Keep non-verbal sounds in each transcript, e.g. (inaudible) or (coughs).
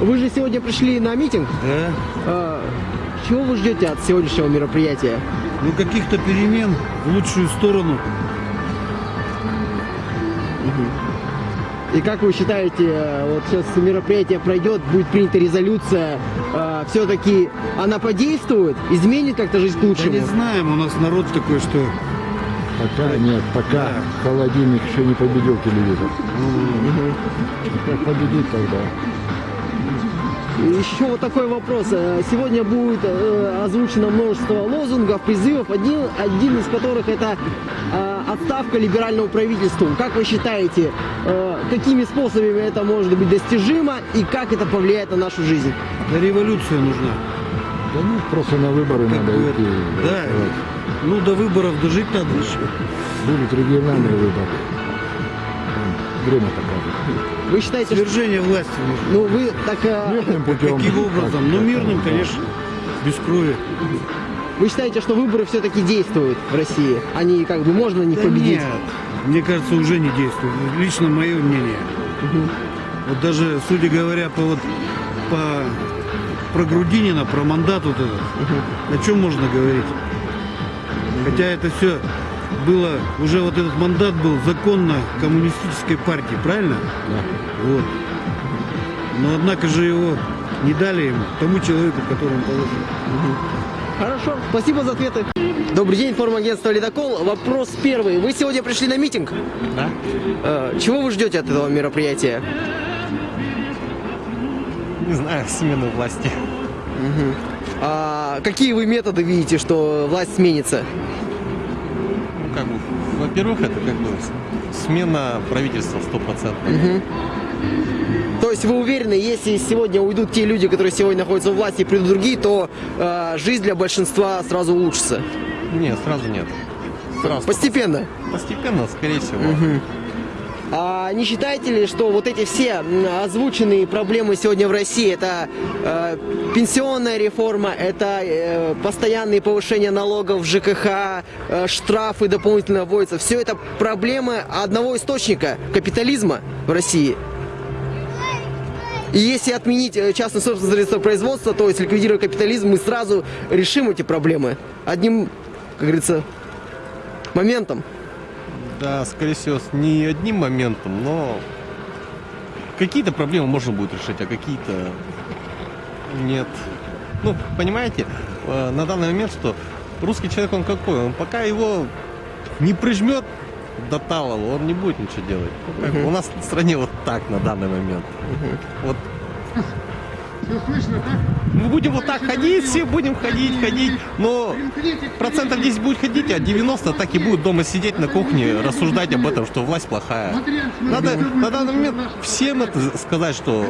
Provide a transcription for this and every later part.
Вы же сегодня пришли на митинг. Да. А, чего вы ждете от сегодняшнего мероприятия? Ну, каких-то перемен в лучшую сторону. И как вы считаете, э, вот сейчас мероприятие пройдет, будет принята резолюция, все-таки она подействует, изменит как-то жизнь к Да лучшему? не знаем, у нас народ такой, что... Пока нет, пока холодильник еще не победил телевизор. Как победит тогда? Еще вот такой вопрос. Э, Сегодня будет э, озвучено множество лозунгов, призывов, один, один из которых это э, отставка либерального правительства. Как вы считаете, какими способами это может быть достижимо и как это повлияет на нашу жизнь? Да революция нужна. Да ну, просто на выборы Как надо идти. да. голосовать. Ну, до выборов дожить надо еще. Будут региональные выборы. Время покажет. Вы считаете, что... Свержение власти нужно. Ну, вы так... э, Мирным (laughs) путем. Каким образом? Ну, мирным, конечно. Без крови. Вы считаете, что выборы все-таки действуют в России? Они как бы можно них Да победить? нет, мне кажется, уже не действует. Лично мое мнение. Вот даже, судя говоря, по вот по про Грудинина, про мандат вот этот, о чем можно говорить? Хотя это все было, уже вот этот мандат был законно коммунистической партии, правильно? Вот. Но однако же его не дали ему, тому человеку, которому положено. Хорошо, спасибо за ответы. Добрый день, информагентство «Ледокол». Вопрос первый. Вы сегодня пришли на митинг? Да? Э, Чего вы ждете от этого мероприятия? Не знаю, смены власти. А какие вы методы видите, что власть сменится? Как бы, во-первых, это как бы смена правительства 100%. То есть вы уверены, если сегодня уйдут те люди, которые сегодня находятся у власти, и придут другие, то э, жизнь для большинства сразу улучшится? Нет, сразу нет. Сразу. Постепенно. Постепенно, скорее всего. А не считаете ли, что вот эти все озвученные проблемы сегодня в России, это э, пенсионная реформа, это э, постоянные повышения налогов ЖКХ, э, штрафы дополнительно вводятся, все это проблемы одного источника капитализма в России? И если отменить э, частное собственное средство производства, то есть ликвидировать капитализм, мы сразу решим эти проблемы одним, как говорится, моментом. Да, скорее всего, с не одним моментом, но какие-то проблемы можно будет решить, а какие-то нет. Ну, понимаете, э, на данный момент, что русский человек, он какой? Он пока его не прижмет до талого, он не будет ничего делать. Бы У нас в стране вот так на данный момент. Вот мы будем вот так ходить, все будем ходить, ходить, но процентов 10 будет ходить, а 90 так и будут дома сидеть на кухне, рассуждать об этом, что власть плохая. Надо на данный момент всем это сказать, что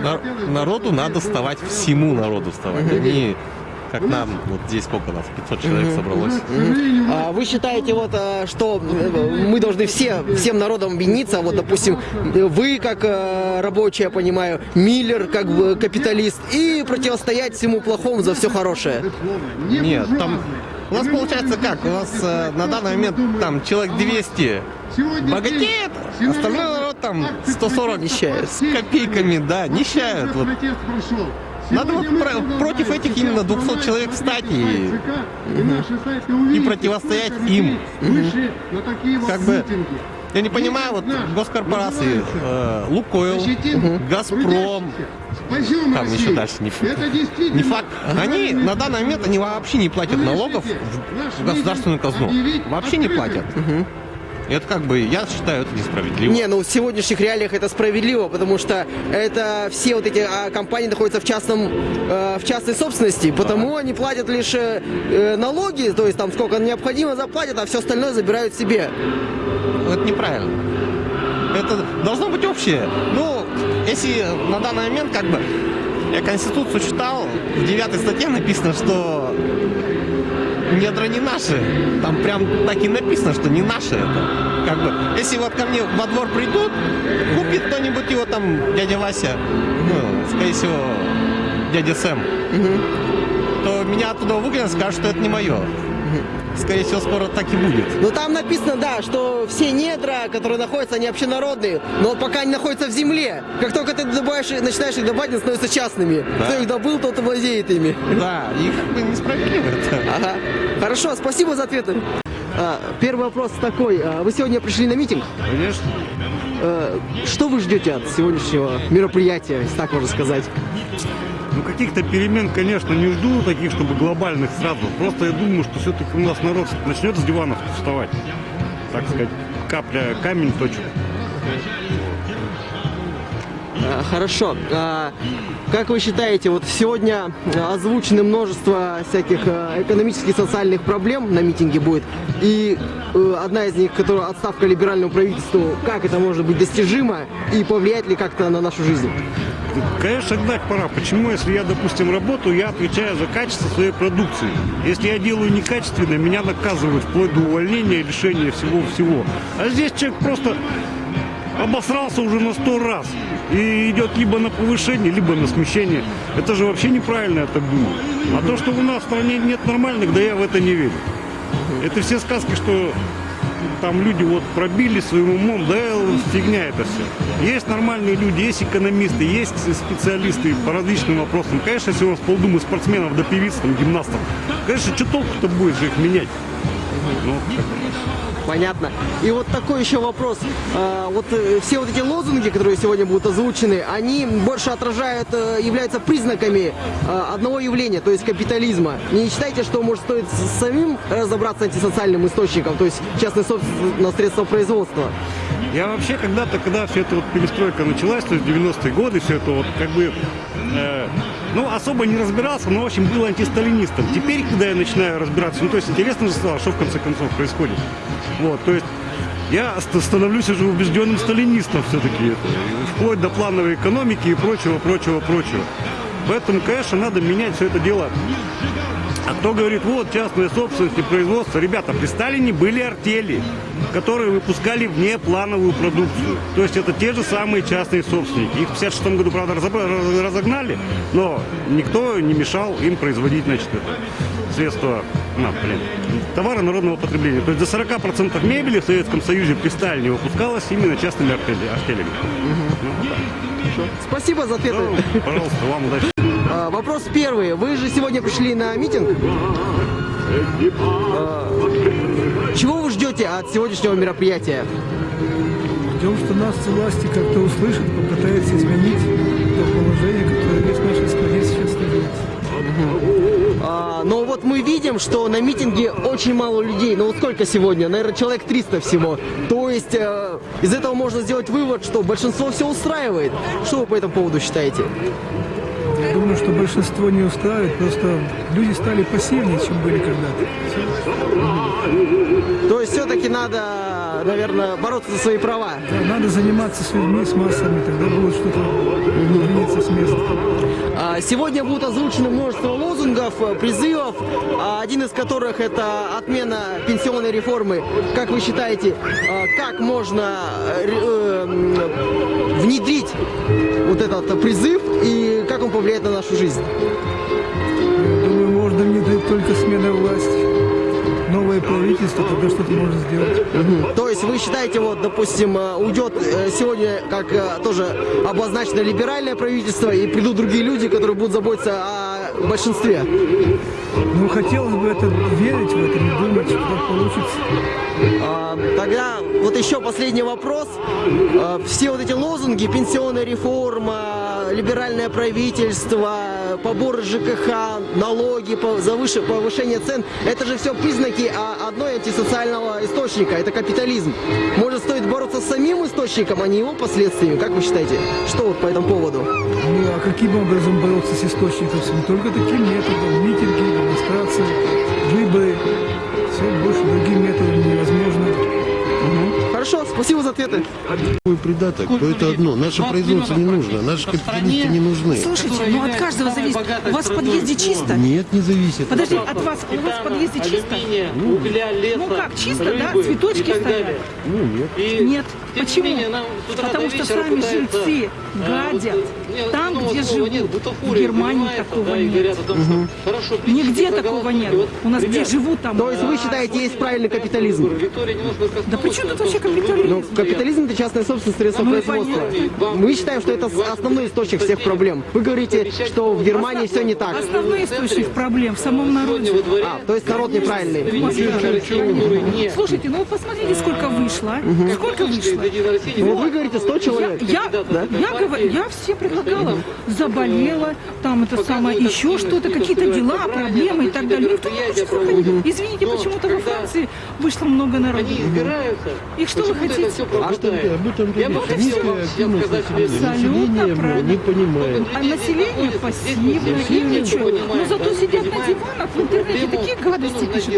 на- народу надо вставать, всему народу вставать, а как нам, вот здесь сколько нас, 500 человек собралось. А Вы считаете, вот, э, что э, мы должны все, всем народом объединиться, вот, допустим, вы как э, рабочий, я понимаю, Миллер как бы капиталист, и противостоять всему плохому за все хорошее? Нет, там у нас получается как? У нас э, на данный момент там человек 200 богатеет, остальной народ там 140 Нищает. с копейками, да, нищают. Вот. Надо вот про- против этих именно 200 человек встать и, и противостоять им. Как бы, я не понимаю, вот госкорпорации, э, Лукойл, Газпром, там еще дальше не, не факт. Они на данный момент они вообще не платят налогов в, государственную казну. Вообще не платят. И это как бы, я считаю, это несправедливо. Не, ну в сегодняшних реалиях это справедливо, потому что это все вот эти а, компании находятся в частном, э, в частной собственности, потому они платят лишь э, э, налоги, то есть там сколько необходимо заплатят, а все остальное забирают себе. Это неправильно. Это должно быть общее. Ну, если на данный момент, как бы, я Конституцию читал, в девятой статье написано, что недра не наши. Там прям так и написано, что не наши это. Как бы, если вот ко мне во двор придут, купит кто-нибудь его там, дядя Вася, ну, скорее всего, дядя Сэм, то меня оттуда выгонят, скажут, что это не мое. Скорее всего, скоро так и будет. Ну там написано, да, что все недра, которые находятся, они общенародные, но вот пока они находятся в земле. Как только ты добавишь, начинаешь их добавить, они становятся частными. Да. Кто их добыл, тот и владеет ими. Да, и как бы несправедливо это. Ага. Хорошо, спасибо за ответы. А, Первый вопрос такой. А, Вы сегодня пришли на митинг. Конечно. Э, Что вы ждете от сегодняшнего мероприятия, если так можно сказать? Ну, каких-то перемен, конечно, не жду, таких, чтобы глобальных сразу. Просто я думаю, что все-таки у нас народ начнет с диванов вставать. Так сказать, капля камень точит. А, Хорошо. А, Как вы считаете, вот сегодня озвучено множество всяких а, экономических и социальных проблем на митинге будет, и э, одна из них, которая отставка либеральному правительству, как это может быть достижимо и повлияет ли как-то на нашу жизнь? Конечно, гнать пора. Почему, если я, допустим, работаю, я отвечаю за качество своей продукции. Если я делаю некачественно, меня наказывают вплоть до увольнения, лишения всего-всего. А здесь человек просто обосрался уже на сто раз. И идет либо на повышение, либо на смещение. Это же вообще неправильно, я так думаю. А то, что у нас в стране нет нормальных, да я в это не верю. Это все сказки, что там люди вот пробили своим умом, да фигня это все. Есть нормальные люди, есть экономисты, есть специалисты по различным вопросам. Конечно, если у нас полдумы спортсменов до певиц, там, гимнастов, конечно, что толку-то будет же их менять? Ну, Понятно. И вот такой еще вопрос. А, Вот э, все вот эти лозунги, которые сегодня будут озвучены, они больше отражают, э, являются признаками э, одного явления, то есть капитализма. Не считаете, что может стоит самим разобраться с антисоциальным источником, то есть частной собственности на средства производства? Я вообще когда-то, когда вся эта вот перестройка началась, то есть 90-е годы, все это вот как бы, ну, особо не разбирался, но, в общем, был антисталинистом. Теперь, когда я начинаю разбираться, ну, то есть интересно же стало, что в конце концов происходит. Вот, то есть я ст- становлюсь уже убежденным сталинистом все-таки, вплоть до плановой экономики и прочего, прочего, прочего. Поэтому, конечно, надо менять все это дело а кто говорит, вот частная собственность и производство, ребята, при Сталине были артели, которые выпускали внеплановую продукцию. То есть это те же самые частные собственники. Их в 56 году, правда, разогнали, но никто не мешал им производить, значит, это средства, на, блин, товары народного потребления. То есть до 40% мебели в Советском Союзе при Сталине выпускалось именно частными артели- артелями. Ну, вот так. Спасибо за ответы. Ну, пожалуйста, вам удачи. А, Вопрос первый. Вы же сегодня пришли на митинг. А, Чего вы ждете от сегодняшнего мероприятия? Ждем, что нас власти как-то услышат, попытаются изменить то положение, которое есть в нашей стране сейчас находится. А, но вот мы видим, что на митинге очень мало людей. Ну вот сколько сегодня? Наверное, человек 300 всего. То есть э, из этого можно сделать вывод, что большинство все устраивает. Что вы по этому поводу считаете? Я думаю, что большинство не устраивает, просто люди стали пассивнее, чем были когда-то. То есть все-таки надо, наверное, бороться за свои права. Да, надо заниматься с людьми, с массами, тогда будет что-то двинется с места. А, Сегодня будут озвучены множество лозунгов, э, призывов, а, один из которых это отмена пенсионной реформы. Как вы считаете, а, как можно э, э, внедрить вот этот призыв и как он повлияет на нашу жизнь? Я думаю, можно внедрить только смена власти. Новое правительство, тогда что-то можно сделать. Мгм. То есть вы считаете, вот, допустим, э, уйдет э, сегодня, как э, тоже обозначено, либеральное правительство, и придут другие люди, которые будут заботиться о большинстве? Ну, хотелось бы это верить в это, не думать, что так получится. А, Тогда вот еще последний вопрос. А, Все вот эти лозунги, пенсионная реформа, либеральное правительство, поборы ЖКХ, налоги, повышение цен, это же все признаки а, одной антисоциального источника, это капитализм. Может стоит бороться с самим источником, а не его последствиями, как вы считаете? Что вот по этому поводу? Ну, а каким образом бороться с источником? Не только таким методом. Митинги, демонстрации, выборы. Все, больше другим методом. Хорошо, спасибо за ответы. Такой придаток, то это одно. Наше производство не нужно, наши капиталисты не нужны. Слушайте, ну от каждого зависит. У вас в подъезде чисто? Нет, не зависит. Подожди, от вас, у вас в подъезде чисто? угля, леса, Ну как, чисто, да? рыбы Цветочки и так стоят? далее. Ну нет. И Нет. Почему? менее, Потому что сами жильцы а, вот, гадят. Там, где живут. В Германии такого нет. Нигде такого нет. У нас где живут там. То есть вы считаете, есть правильный капитализм? Да при чем тут вообще капитализм? Ну, капитализм это частная собственность средства Ну, производства. Мы считаем, что это основной источник всех проблем. Вы говорите, что в Германии все не так. Основной источник проблем в самом народе. А, то есть народ неправильный. Слушайте, ну вы посмотрите, сколько вышло. а? Сколько вышло? Ну, вы говорите 100 человек. Я, я, говорю, предлагала. Заболела, там это самое, еще что-то, какие-то дела, проблемы и так далее. Никто не хочет выходить. Извините, почему-то во Франции вышло много народу. И что вы хотите? А что об этом говорить? Низкая активность населения. Абсолютно Население правильно. не понимает. А население пассивно, им ничего. Но зато сидят на диванах в интернете, такие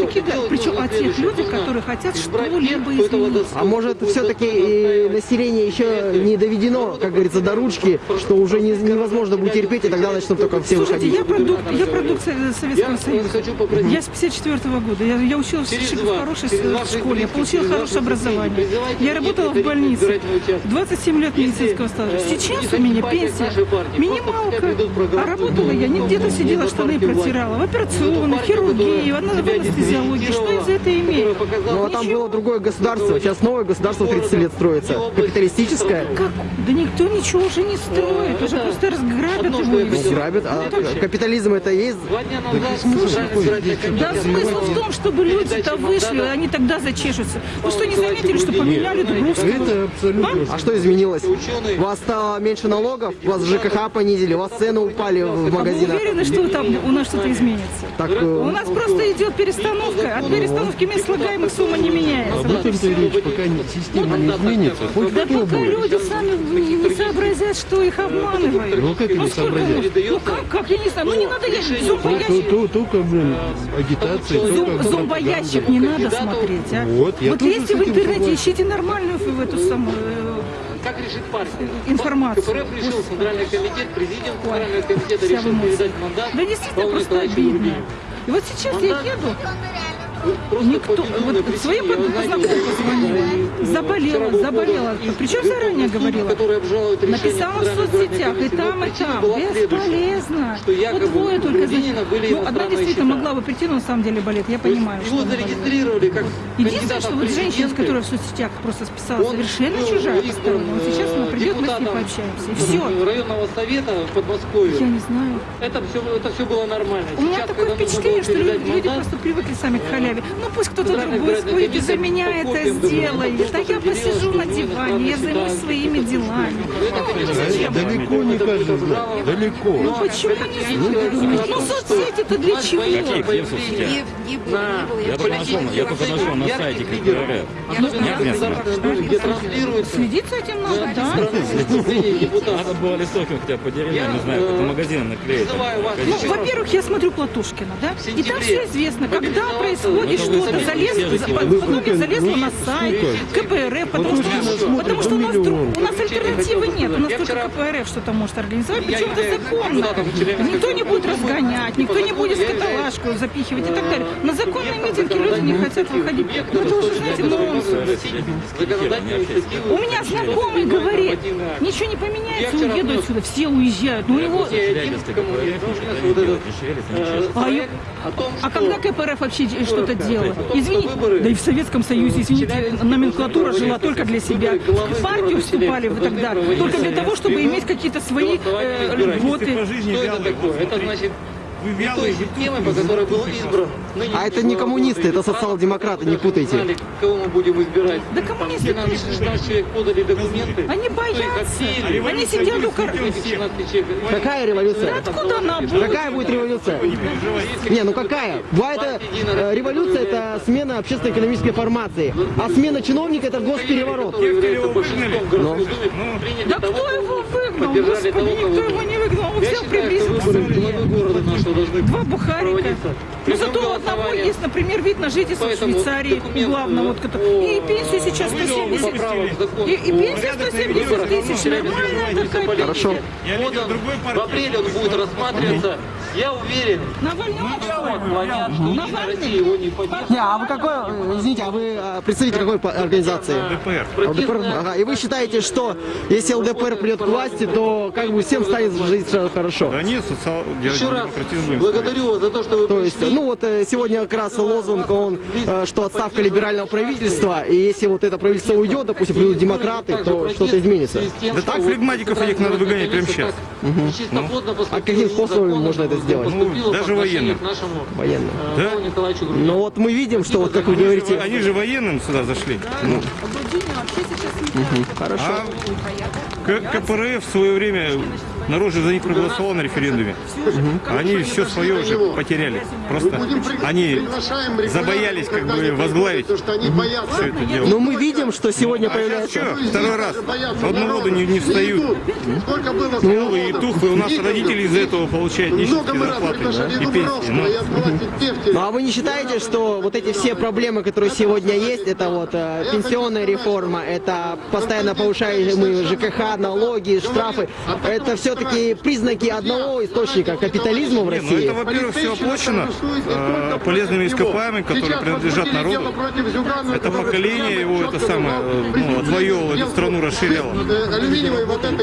такие гадости. Причем о тех людях, которые хотят что-либо изменить. А может все-таки население еще не доведено, как говорится, до ручки, что уже не- невозможно будет терпеть, и тогда начнут только все Слушайте, выходить. я продукт, я продукт Со- Советского Союза. Я с 54 года. Я, я училась в хорошей школе. Я получила хорошее образование. Я работала в больнице. 27 лет медицинского стажа. Сейчас у меня пенсия минималка. А работала я не где-то сидела, штаны протирала. В операционной, в хирургии, в ана- в анестезиологии. Что я за это имею? Ну а там было другое государство, сейчас новое государство 30 лет строится. Капиталистическое. Как? Да никто ничего уже не строит. Уже просто разграбят его и Ну, грабят. А капитализм это есть? Да смысл в том, чтобы люди-то вышли, они тогда зачешутся. Вы что, не заметили, что поменяли Дубровского? Это абсолютно. А что изменилось? У вас стало меньше налогов, у вас ЖКХ понизили, у вас цены упали в А вы магазинах. уверены, что там у нас что-то изменится? Так, У э, нас просто идет перестановка. От перестановки мест слагаемых сумма не меняется. Об этом-то речь, пока система не изменится. Хоть Да кто пока будет. люди сами не, сообразят, что их обманывают. Ну как они сколько сообразят? Ну как, как, я не знаю, ну не надо я То- зомбоящик. то- Только, блин, агитация, только Зомбоящик не надо смотреть, а? Вот, я вот лезьте в интернете, ищите нормальную в эту самую э, Как решит партия? информацию. КПРФ решил Центральный комитет, президент Центрального комитета решил передать мандат. Да действительно просто обидно. И вот сейчас я еду, никто, вот знаете, знакомой позвонила, заболела, заболела, причем заранее говорила. Написала в соцсетях, и там, и там. Бесполезно. Вот двое только были Ну, одна действительно могла бы прийти, но на самом деле болит. Я понимаю, Его зарегистрировали как Единственное, что вот женщина, которой в соцсетях просто списала, совершенно чужая постоянно. Вот сейчас она э, придет, мы с ней депутатом пообщаемся. И э, все. районного совета в Подмосковье. Я не знаю. Это все, это все было нормально. У меня такое впечатление, что люди, просто привыкли сами к халяве. Ну пусть кто-то другой сходит и за меня это сделает. документов А я посижу на диване, я займусь своими делами. Ну зачем? Далеко не каждый знает. Далеко. Ну почему не знаю? Ну соцсети-то для чего? Я только нашел, я только нашел на сайте КПРФ. Нет места. где транслируется Следить за этим надо, да? Надо было листовки хотя бы по деревне, не знаю, по магазинам наклеить. Ну, во-первых, я смотрю Платушкина, да? И там все известно, когда происходит Ну, что-то, вы залез, Платушкин залезла на сайт КПРФ, потому что, потому что у нас, у нас альтернативы нет, у нас только КПРФ что-то может организовать, причем это законно. Никто не будет разгонять, никто не будет в каталажку запихивать и так далее. На законные митинги люди не хотят выходить. Ну, это уже, знаете, нонсенс. У меня знакомый говорит, ничего не поменяется, уеду отсюда, все уезжают. Ну, ничего. А, а что когда КПРФ вообще что-то делала? том, Извините, да и в Советском Союзе, извините, номенклатура жила только для себя. В партию вступали вы тогда только для того, чтобы иметь какие-то свои э, льготы. что это такое? Это значит не той системой, по которой был избран. А это не коммунисты, это социал-демократы, не путайте. Знали, кого мы будем избирать. Да коммунисты 12 16 человек подали документы. Они боятся. Они сидят у кор... Эти 16 человек. Какая революция? Откуда она будет? Какая будет революция? Не, ну какая? Была это э, революция, это смена общественно-экономической формации, а смена чиновника это госпереворот. Городской думе, приняли Да кто его выгнал? Господи, никто его не выгнал. Он что приблизился. Должны два бухарика. Но зато прямым у одного есть, например, вид на жительство в Поэтому Швейцарии, документ, главного. Вот, э, который- и пенсию сейчас 170 поправок в закон И, и пенсия 170 тысяч. Нормальная такая Хорошо. Годом другой в апреле он будет рассматриваться. Я уверен, Навального вот, звонят, что Единая Россия его не поддержит. Не, а вы какой, э, извините, а вы э, представитель какой организации? ДПР. ЛДПР? Ага. И вы считаете, что если ЛДПР придет к власти, то как бы всем станет жить хорошо? Да нет, социал... Еще раз будет. благодарю вас за то, что вы То есть, пришли. ну вот э, сегодня как раз лозунг, он, э, что отставка либерального правительства, и если вот это правительство уйдет, допустим, придут демократы, то что-то изменится. Да так, флегматиков этих надо выгонять прямо сейчас. А каким способом можно это сделать? Ну, даже военным. Военно. Да? Николаевичу Но вот мы видим, что вот как вы говорите, Они же военным сюда зашли. Ну, хорошо. а К- КПРФ в свое время народ же за них проголосовал на референдуме. Они все свое уже потеряли. Просто они забоялись как бы возглавить все это дело. Но мы видим, что сегодня А появляется... что, второй раз в одну воду не, не встают. Белые и тухлые у нас родители из-за этого получают нищенские зарплаты и пенсии. Ну, Ну а вы не считаете, что вот эти все проблемы, которые сегодня есть, это вот э, пенсионная реформа, это постоянно повышаемые ЖКХ, налоги, штрафы, это все-таки признаки одного источника капитализма в Не, ну России? это, во-первых, все оплачено э, полезными ископаемыми, которые принадлежат народу. Это поколение его, это самое, э, ну, отвоевывало эту страну, расширяло.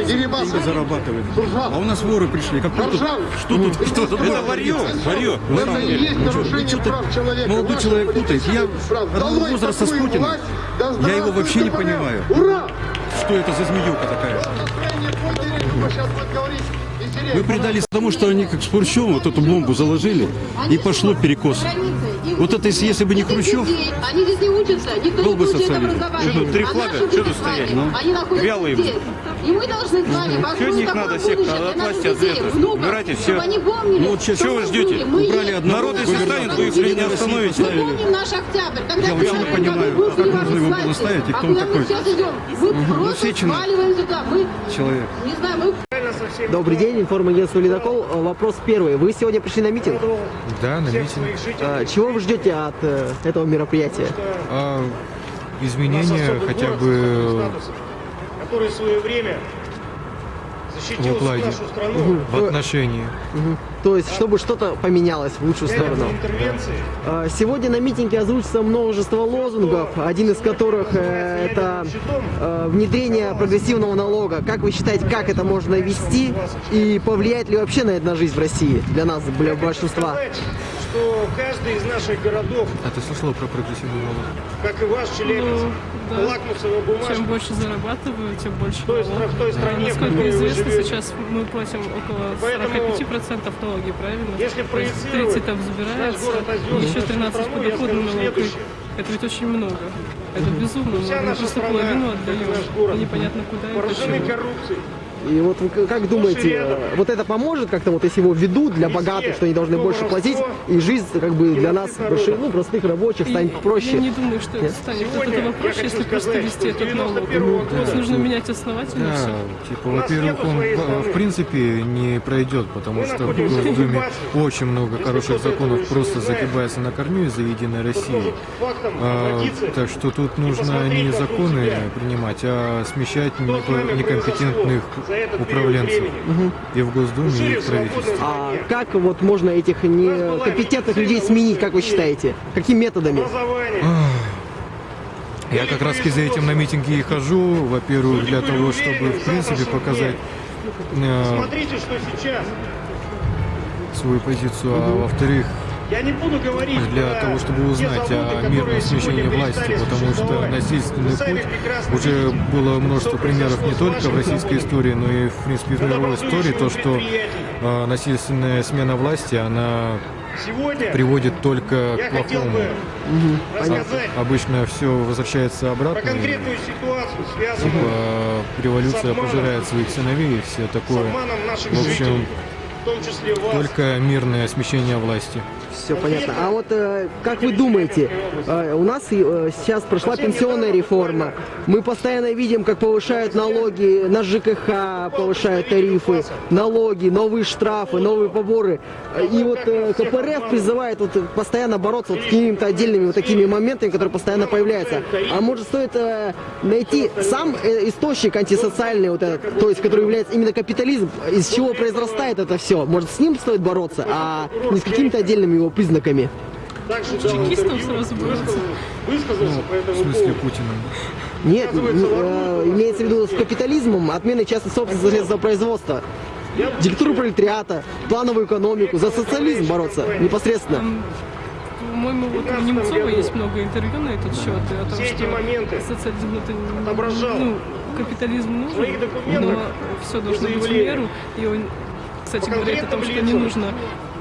Дерибасы. Зарабатывает. А у нас воры пришли. Как тут, что тут, что тут? Это варье, варье, на Это самом и деле. есть нарушение прав человека. молодой человек путает. Я одного возраста с Путиным. Я его вообще не понимаю. Ура! Что это за змеюка такая? Настроение подняли, кто сейчас будет говорить, веселее. Мы предались тому, что они как с Хрущевым вот эту бомбу заложили, и пошло перекос. Вот это если, если бы не Хрущев, Они здесь не учатся, никто был бы социализм. Что тут три А флага? Что тут стоять? Ну, Они находятся вялые. здесь. И мы должны с вами от них какое надо всех от власти ответов? внуков, Убирайте помнили, Ну вот сейчас что чего вы ждете? Убрали одного Народ, если станет, вы их не остановите. Мы помним наш октябрь, когда Я вообще не понимаю, мы как можно его было ставить, и а кто он такой? мы сейчас идем? Мы просто сваливаем сюда. Мы, человек. не знаю, мы Добрый день, информагентство «Ледокол». Э, Вопрос первый. Вы сегодня пришли на митинг? Да, на митинг. Э, Чего вы ждете от э, этого мероприятия? А, изменения хотя бы который в свое время в защитил укладе, нашу страну в отношении. То есть, чтобы что-то поменялось в лучшую сторону. Э, Сегодня на митинге озвучится множество лозунгов, один из которых э, это э, внедрение прогрессивного налога. Как вы считаете, как это можно ввести и повлияет ли вообще на это на жизнь в России для нас, для большинства? Что каждый из наших городов, А ты слышала про прогрессивный налог? как и ваш Челябинск, Ну, да. лакмусовая бумажка. Чем больше зарабатываю, тем больше той, налог. в той стране, в Насколько известно, сейчас мы платим около Поэтому, 45% налоги, правильно? если проецировать 30 там забирается, еще нашу 13 страну, я подоходный налог. Это ведь очень много. Это безумно Вся. Мы наша просто страна, половину как и отдаем. наш город, Непонятно куда и почему. коррупцией. И вот вы как думаете, э, вот это поможет как-то, вот если его введут для Везде. богатых, что они должны То больше платить, воровство, и жизнь как бы для нас, больших, ну, простых рабочих, станет проще? Я не думаю, что это Нет? станет от этого проще, если просто сказать, вести что с этот налог. 91 То есть года нужно менять основательно Да, все. типа, во-первых, он в, принципе не пройдет, потому Мы что в оккупации. очень много хороших законов просто загибается на корню из-за Единой России. А, так что тут нужно не законы принимать, а смещать некомпетентных управленцев времени? и в Госдуме, и в правительстве. А как вот можно этих некомпетентных людей сменить, как вы считаете? Какими методами? Я как раз за этим на митинги и хожу, во-первых, для того, чтобы в принципе показать э, Смотрите, что сейчас. свою позицию, а во-вторых, Я не буду говорить для про того, чтобы узнать заводы, о мирном смещении власти, потому что насильственный путь уже было множество примеров не только в российской истории, но и в принципе в мировой истории, то, что э, насильственная смена власти, она Сегодня приводит только я к хотел плохому. бы рассказать Обычно все возвращается про обратно. и, конкретную ситуацию, связанную Типа революция обманом. пожирает своих сыновей и все такое. В общем, жителей, в том числе вас. Только мирное смещение власти. Все понятно. А вот э, как вы думаете, э, у нас э, сейчас прошла пенсионная реформа. Мы постоянно видим, как повышают налоги на ЖКХ, повышают тарифы, налоги, новые штрафы, новые поборы. И вот э, КПРФ призывает вот постоянно бороться вот с какими-то отдельными вот такими моментами, которые постоянно появляются. А может стоит э, найти сам э, источник антисоциальный, вот этот, то есть который является именно капитализм, из чего произрастает это все. Может с ним стоит бороться, а не с какими-то отдельными его признаками. Чекистом сразу бороться. Высказался по В этому смысле. Путина? Нет, э, имеется в виду с капитализмом, отменой частной собственности средства производства. Диктатуру пролетариата, плановую экономику, за социализм бороться непосредственно. По-моему, вот у Немцова есть много интервью на этот счет. О том, Все что моменты социализм это не- отображал ну, капитализм нужен, но все должно быть в меру. И он, кстати, По говорит о том, что не нужно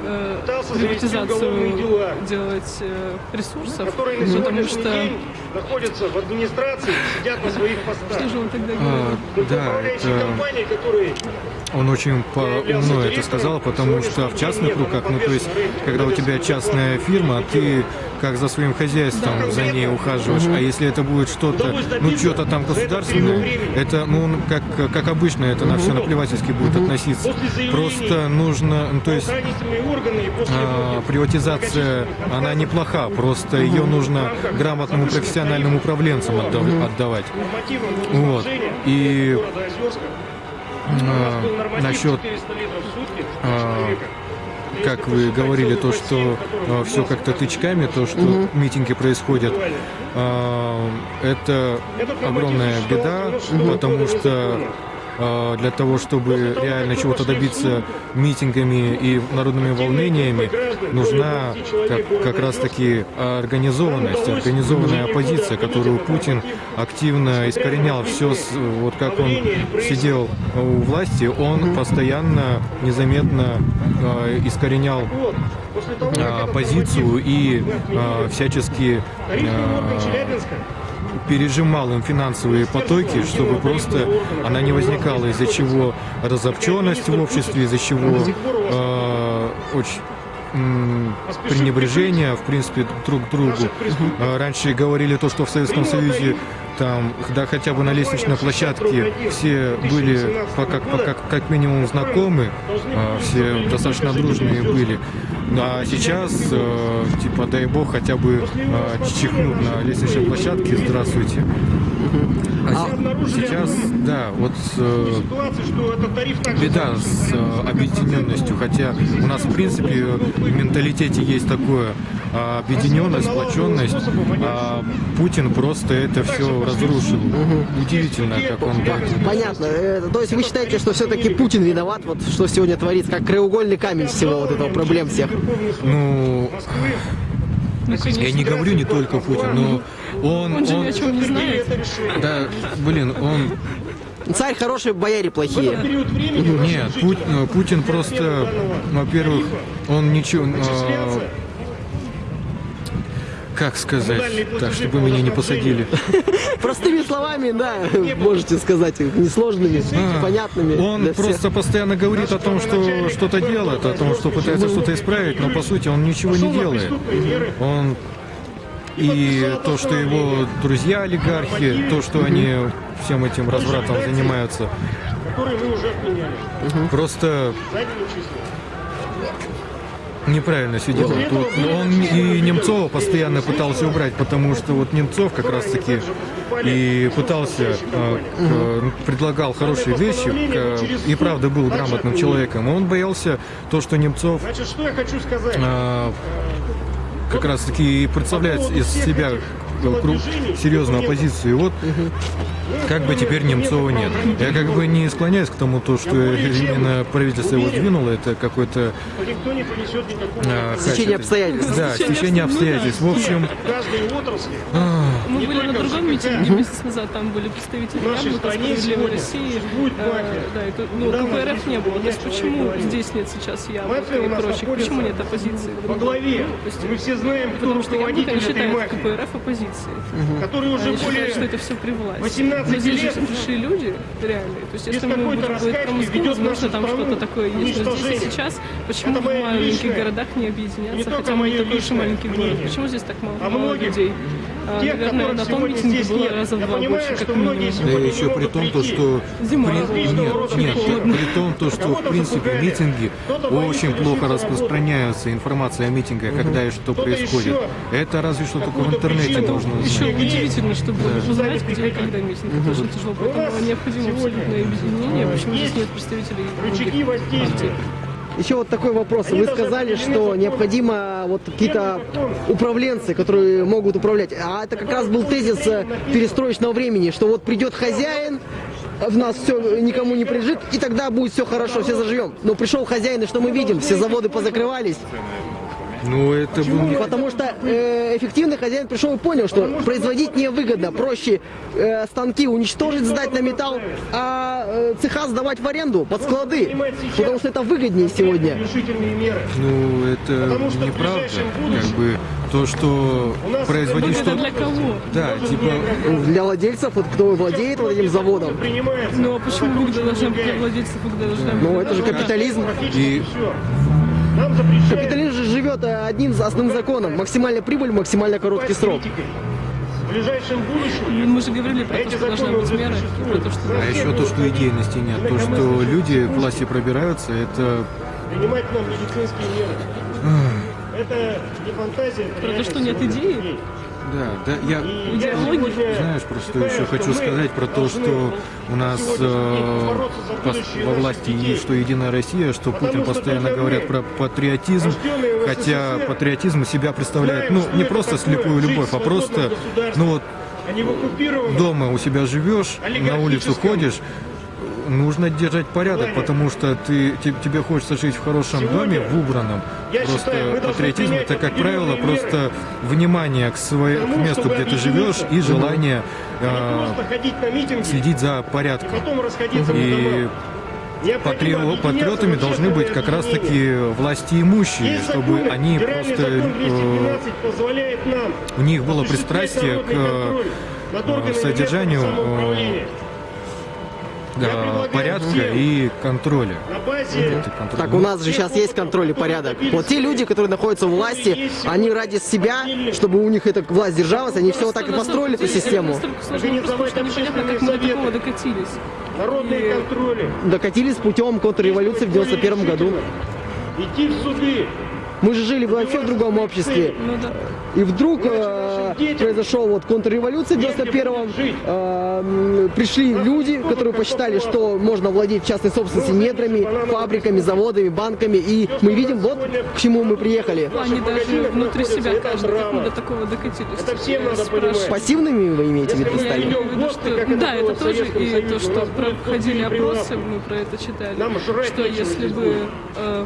э, приватизацию дела. делать э, ресурсов, которые на потому что день находятся в администрации, сидят на своих постах. что же он тогда А, говорит? да, Управляющие это... компании, которые Он очень по-умно это сказал, потому что в частных руках, ну то есть, когда у тебя частная фирма, ты как за своим хозяйством за ней ухаживаешь, а если это будет что-то, ну что-то там государственное, это, ну, как, как обычно, это на все наплевательски будет относиться. Просто нужно, ну, то есть, а, приватизация, она неплоха, просто ее нужно грамотному профессиональным управленцам отдав- отдавать. Вот. И а, норматив насчет 400 литров в сутки на а, как вы говорили, то, что все как-то тычками, то, что митинги происходят, а, это огромная беда, потому что а, для того, чтобы реально чего-то добиться митингами и народными волнениями, нужна как, как раз-таки организованность, организованная оппозиция, которую Путин активно искоренял. Все, вот как он сидел у власти, он постоянно, незаметно а, искоренял Вот. После того, как а, этот позицию и всячески пережимал им финансовые потоки, чтобы просто она не возникала, из-за чего разобщенность в обществе, из-за чего э, очень пренебрежение, в принципе, друг к другу. Э, Раньше говорили то, что в Советском Союзе там, да, хотя бы на лестничной площадке все были как, как, как минимум знакомы, э, все достаточно дружные были. А сейчас, э, типа, дай бог, хотя бы э, чихнут на лестничной площадке «Здравствуйте». А се- сейчас, да, вот э, беда с э, объединенностью, хотя у нас, в принципе, в менталитете есть такое а, объединенность, сплоченность, а Путин просто это все разрушил. Удивительно, как он этого Понятно. Э, То есть вы считаете, что все-таки Путин виноват, вот что сегодня творится, как краеугольный камень всего вот этого проблем всех? Ну, я не говорю не только Путин, но он... Он же ни о чем не знает. Да, блин, он... Царь хороший, бояре плохие. Нет, Пу- э, Путин просто, во-первых, он ничего... как сказать, так, чтобы меня не посадили. (laughs) Простыми словами, да, можете сказать, несложными, А, понятными. Он просто постоянно говорит о том, что что-то делает, о том, что пытается что-то исправить, но по сути он ничего не делает. Он и то, что его друзья олигархи, то, что они всем этим развратом занимаются, которые мы уже отменяли. просто. Неправильно все делает. Вот он и Немцова постоянно пытался убрать, потому что вот Немцов как раз таки и пытался, э, к- предлагал хорошие вещи, к- и правда был грамотным человеком. Он боялся то, что Немцов э, как раз таки представляет из себя кру- серьезную оппозицию. И вот как бы теперь Немцова нет. Я как бы не склоняюсь к тому, то, что именно правительство его двинуло, это какой-то Никто не понесет никакого а, как это- обстоятельств. Да, стечение обстоятельств. В общем, каждой отрасли. Мы были на другом митинге месяц назад, там были представители Яблока, Справедливой России. Э. Да, тут, ну, КПРФ не было. То есть почему здесь нет сейчас Яблока и прочих? Почему нет оппозиции? Во главе. Мы все знаем, кто Потому что Яблоко считает. КПРФ оппозицией. Оппозиции. который уже Они считают, более что это все при власти. 18 Но здесь же лет пришли люди реальные. То есть если мы будем говорить про Москву, возможно, там что-то такое есть. Но здесь и сейчас, почему в маленьких городах не не объединяться, только хотя мы такой же маленький город? Почему здесь так мало, А мало людей? А, тех, Наверное, которых на том сегодня здесь было нет. раза Я два понимаю, больше, что многие минимум. Да сегодня еще при том, то, что Зима, при- нет, нет, при том, то, что в принципе митинги очень плохо распространяются информация о митингах, когда и что происходит. Это разве что только в интернете должно Еще знать. удивительно, чтобы Да. узнать, где и когда митинг. Это очень тяжело, поэтому необходимо абсолютное объединение. Почему здесь нет представителей Рычаги других воздействия. партий? Еще вот такой вопрос. Вы сказали, что необходимо вот какие-то управленцы, которые могут управлять. А это как раз был тезис э, перестроечного времени, что вот придет хозяин, в нас все никому не прижит, и тогда будет все хорошо, все заживем. Но пришел хозяин, и что мы видим? Все заводы позакрывались. Ну, это был не... Потому что э, эффективный хозяин пришел и понял, что производить невыгодно. Проще э, станки уничтожить, сдать на металл, а э, цеха сдавать в аренду под склады. Потому что это выгоднее сегодня. Ну, это неправда. Как бы то, что производить Выгода что для кого? Да, типа, Для владельцев, вот кто владеет вот этим заводом. Ну а почему выгода должна быть для владельцев, выгода должна быть? Ну это же капитализм. и Нам запрещают Капитализм же живет э, одним основным законом. Максимальная прибыль, максимально короткий срок. В ближайшем будущем Мы же говорили про то, Эти что должны законы быть меры, про то, что а еще то, что идейности нет, то, что люди к власти пробираются, это принимать нам медицинские меры. Это не фантазия. это Про то, что нет идеи? Да, да, я, я знаешь, просто считаю, еще хочу сказать про то, что у нас э, во власти есть что Единая Россия, что Путин постоянно говорят про патриотизм, хотя патриотизм из себя представляет, ну, не просто слепую любовь, а просто, ну вот, а не дома у себя живешь, на улицу ходишь, нужно держать порядок, потому что ты, те- тебе хочется жить в хорошем Сегодня, доме, в убранном. я просто считаю, патриотизм это, как правило, просто внимание к, своей, к месту, где ты живешь, и желание А э, митинги, следить за и порядком. потом расходиться по И объединяться патриотами должны быть как раз общественное таки власти имущие, чтобы они просто э, 212 позволяет нам у них было пристрастие к э, содержанию, местного предлагаю порядка и контроля. Контроль. Так, у нас же сейчас есть контроль и порядок. Вот те люди, которые находятся у власти, они ради себя, чтобы у них эта власть держалась, они все вот так и построили эту систему. Докатились. народные контроли, Докатились путем контрреволюции в 91 году. идти в суды, Мы же жили вообще в другом обществе. Ну да. И вдруг э, произошел вот контрреволюция в 91-м. Э, пришли люди, которые посчитали, что можно владеть частной собственностью недрами, фабриками, заводами, банками. И мы видим, вот к чему мы приехали. Они даже внутри себя это каждый, как мы до такого докатились. Это всем надо понимать. Пассивными вы имеете в виду стали? виду, что это да, это тоже, и то, что проходили опросы, мы про это читали, что если бы э,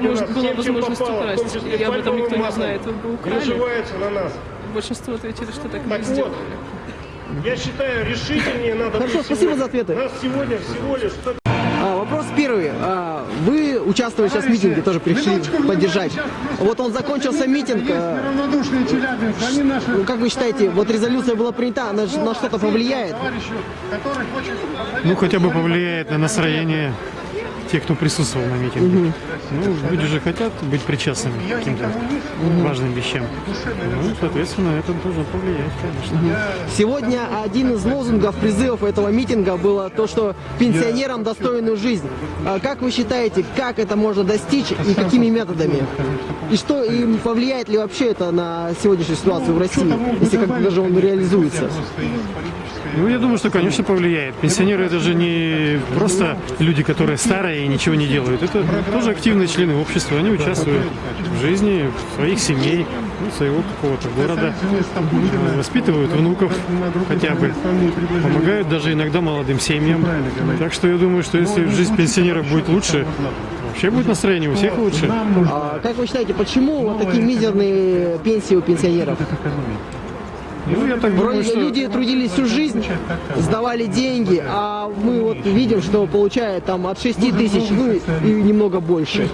может, была возможность украсть, и об этом никто не знает, вы бы украли. Наживаются на нас. Большинство ответили, что так, Так не вот, сделали. я считаю, решительнее надо Хорошо, спасибо сегодня. за ответы. Нас сегодня всего лишь 100 А, вопрос первый. А, вы участвовали сейчас в митинге, тоже пришли поддержать. Вот он закончился митинг. а, ну, как вы считаете, вот резолюция была принята, она же на что-то повлияет? Ну, хотя бы повлияет на настроение тех, кто присутствовал на митинге. Ну, люди же хотят быть причастными к каким-то важным вещам. Ну, соответственно, это должно повлиять, конечно. Сегодня один из лозунгов, призывов этого митинга было то, что пенсионерам достойную жизнь. А Как вы считаете, как это можно достичь и какими методами? И что и повлияет ли вообще это на сегодняшнюю ситуацию в России, если как даже он реализуется? Ну, я думаю, что, конечно, повлияет. Пенсионеры это же не просто люди, которые старые и ничего не делают. Это тоже активные члены общества. Они участвуют в жизни своих семей, ну, своего какого-то города, воспитывают внуков хотя бы, помогают даже иногда молодым семьям. Так что я думаю, что если жизнь пенсионеров будет лучше, вообще будет настроение у всех лучше. А как вы считаете, почему такие мизерные пенсии у пенсионеров? Ну, я так думаю, Вроде что... люди трудились всю жизнь, сдавали деньги, а мы вот видим, что получают там от 6 тысяч, ну и, немного больше.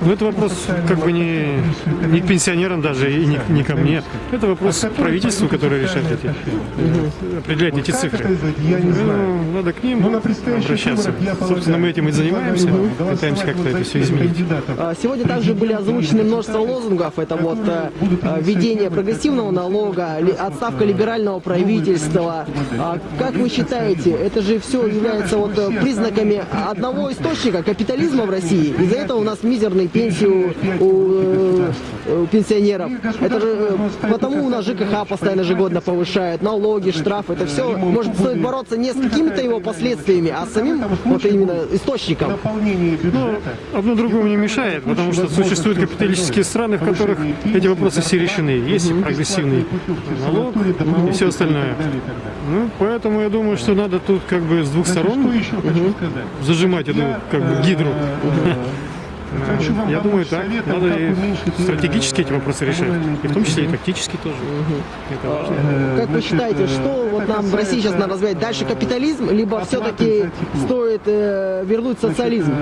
Ну, это вопрос как бы не, не к пенсионерам даже и не, не ко мне. Это вопрос к правительству, которое решает эти, определять эти цифры. Ну, надо к ним обращаться. Собственно, мы этим и занимаемся, пытаемся как-то это все изменить. А, Сегодня также были озвучены множество лозунгов. Это вот э, э, введение прогрессивного налога, отставка либерального правительства. А Как вы считаете, это же все является вот э, признаками одного источника капитализма в России? Из-за этого у нас мизерные пенсии у, у, э, у пенсионеров. Это же э, потому у нас ЖКХ постоянно ежегодно повышает, налоги, штрафы. Это все может стоит бороться не с какими-то его последствиями, а с самим вот именно источником. Ну, одно другому не мешает, потому что существуют капиталистические страны, в которых эти вопросы все решены. Есть и прогрессивный налог и все остальное. Ну, поэтому я думаю, что надо тут как бы с двух сторон мгм, зажимать эту как бы гидру. Я думаю, так. Надо и стратегически эти вопросы решать. И в том числе и тактически тоже. Это важно. Как вы считаете, что вот нам в России сейчас надо развивать? Дальше капитализм, либо все-таки стоит э, вернуть социализм?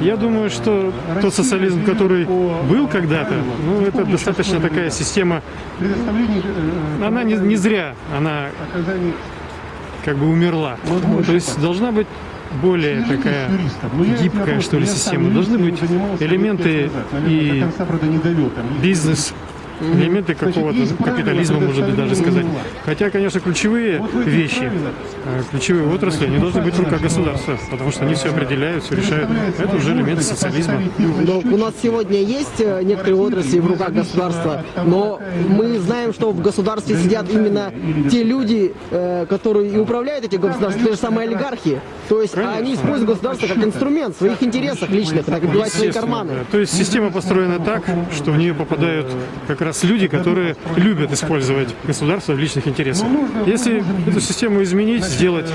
Я думаю, что тот социализм, который был когда-то, ну, это достаточно такая система, она не, не зря, она как бы умерла. То есть должна быть более такая гибкая, что ли, система. Должны быть элементы и бизнес, элементы какого-то капитализма, может быть, даже сказать. Хотя, конечно, ключевые вещи, э, ключевые отрасли, они должны быть в руках государства, потому что они все определяют, все решают. Это уже элементы социализма. Но у нас сегодня есть э, некоторые отрасли в руках государства, но мы знаем, что в государстве сидят именно те люди, э, которые и управляют этим государством, те же самые олигархи. То есть они используют государство как инструмент в своих интересах личных, набивать свои карманы. да. То есть система построена так, что в нее попадают как раз люди, которые любят использовать государство в личных интересах. Если эту систему изменить, сделать,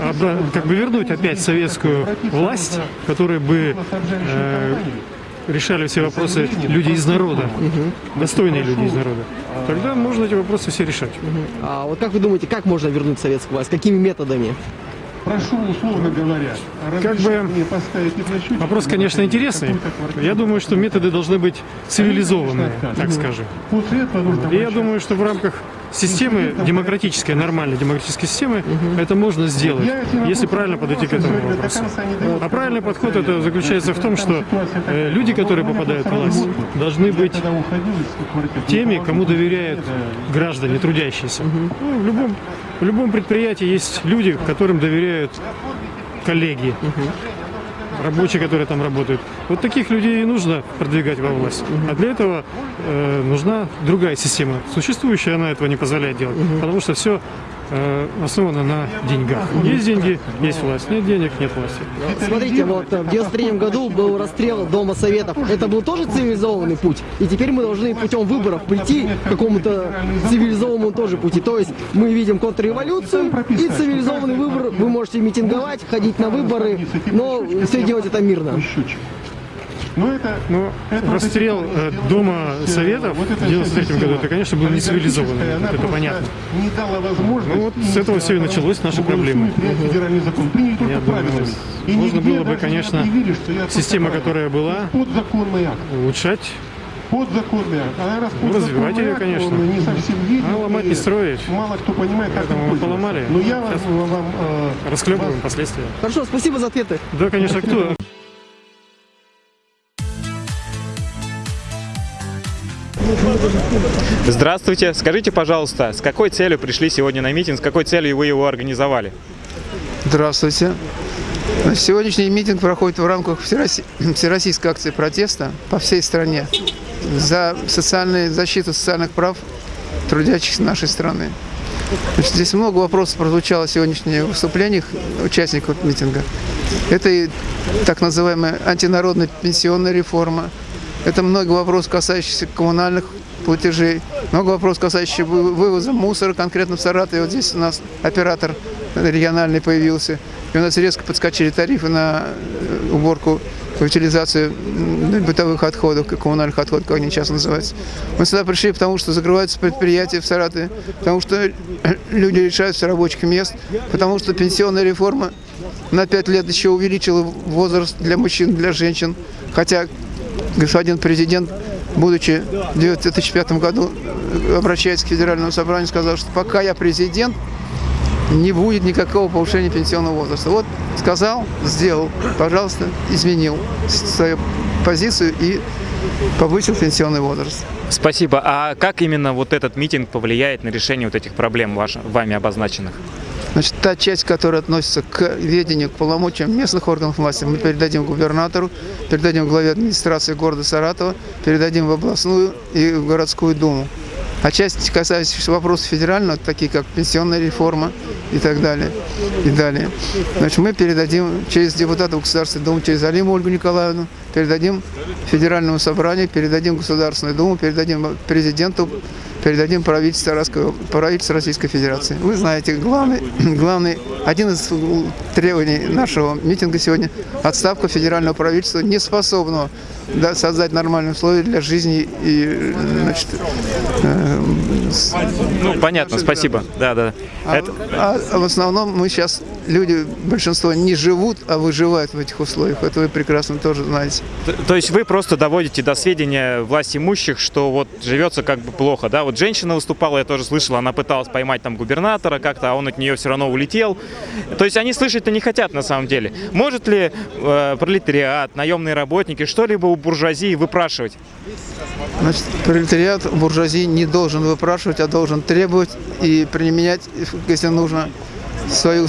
обра- как бы вернуть опять советскую власть, которая бы э, решали все вопросы люди из народа, достойные люди из народа, тогда можно эти вопросы все решать. А вот как вы думаете, как можно вернуть советскую власть? Какими методами? Прошу, условно говоря, Как бы вопрос, конечно, интересный. Я думаю, что методы должны быть цивилизованные, так скажем. Этого нужно И я думаю, что в рамках системы демократической, нормальной демократической системы это можно сделать, если правильно подойти к этому вопросу. А правильный подход это заключается в том, что э, люди, которые попадают в власть, должны быть теми, кому доверяют граждане, трудящиеся. Ну, в, любом, в любом предприятии есть люди, которым доверяют коллеги, рабочие, которые там работают. Вот таких людей и нужно продвигать во власть. А для этого э, нужна другая система. Существующая она этого не позволяет делать, потому что все э, основано на деньгах. Есть деньги, есть власть. Нет денег, нет власти. Смотрите, вот э, в 93 году был расстрел Дома Советов. Это был тоже цивилизованный путь. И теперь мы должны путем выборов прийти к какому-то цивилизованному тоже пути. То есть мы видим контрреволюцию и цивилизованный выбор. Вы можете митинговать, ходить на выборы, но все делать это мирно. Но это, Ну, расстрел э, Дома Советов в 93 году, это, конечно, был не цивилизованный, это понятно. не дала возможность... Ну вот с этого все и началось, наши проблемы. Федеральный закон принят только Я думаю, правильно. И можно было бы, конечно, объявили, система, которая была, улучшать, Подзаконный акт. А раз Ну, развивать ее, конечно. он не совсем виден. А ломать не и строить. Мало кто понимает, как Поэтому мы поломали. Но я Сейчас вам, вам, э, расхлебываем последствия. Хорошо, спасибо за ответы. Да, конечно, кто? Здравствуйте. Скажите, пожалуйста, с какой целью пришли сегодня на митинг, с какой целью вы его организовали? Здравствуйте. Сегодняшний митинг проходит в рамках (clears throat) Всероссийской акции протеста по всей стране за социальную защиту социальных прав трудящихся нашей страны. Значит, здесь много вопросов прозвучало в сегодняшних выступлениях участников митинга. Это и так называемая антинародная пенсионная реформа, это много вопросов, касающихся коммунальных платежей, много вопросов, касающихся вы- вывоза мусора, конкретно в Саратове. Вот здесь у нас оператор региональный появился, и у нас резко подскочили тарифы на э, уборку утилизацию бытовых отходов, коммунальных отходов, как они сейчас называются. Мы сюда пришли, потому что закрываются предприятия в Саратове, потому что (clears throat) люди лишаются рабочих мест, потому что пенсионная реформа на 5 лет еще увеличила возраст для мужчин, для женщин. Хотя господин президент, будучи в 2005 году, э, обращаясь к федеральному собранию, сказал, что пока я президент, не будет никакого повышения пенсионного возраста. Вот сказал, сделал, пожалуйста, изменил свою позицию и повысил пенсионный возраст. Спасибо. А как именно вот этот митинг повлияет на решение вот этих проблем ваш- вами обозначенных? Значит, та часть, которая относится к ведению, к полномочиям местных органов власти, мы передадим губернатору, передадим главе администрации города Саратова, передадим в областную и в городскую думу. А часть, касающаяся вопросов федерального, такие как пенсионная реформа и так далее, и далее, значит, мы передадим через депутатов Государственной Думы, через Алиму Ольгу Николаевну, передадим Федеральному собранию, передадим Государственную Думу, передадим президенту, передадим правительству, правительству Российской Федерации. Вы знаете, главный, (clears throat) главный, один из требований нашего митинга сегодня – отставка федерального правительства, не способного да, создать нормальные условия для жизни и значит, э, Ну, понятно, спасибо. Да, да. а, Это- а в основном мы сейчас, люди, большинство не живут, а выживают в этих условиях. Это вы прекрасно тоже знаете. Т- То есть вы просто доводите до сведения власть имущих, что вот живется как бы плохо, да? Вот женщина выступала, я тоже слышал, она пыталась поймать там губернатора как-то, а он от нее все равно улетел. То есть они слышать-то не хотят на самом деле. Может ли э, пролетариат, наемные работники что-либо у буржуазии выпрашивать? Значит, пролетариат буржуазии не должен выпрашивать, а должен требовать и применять, если нужно, свою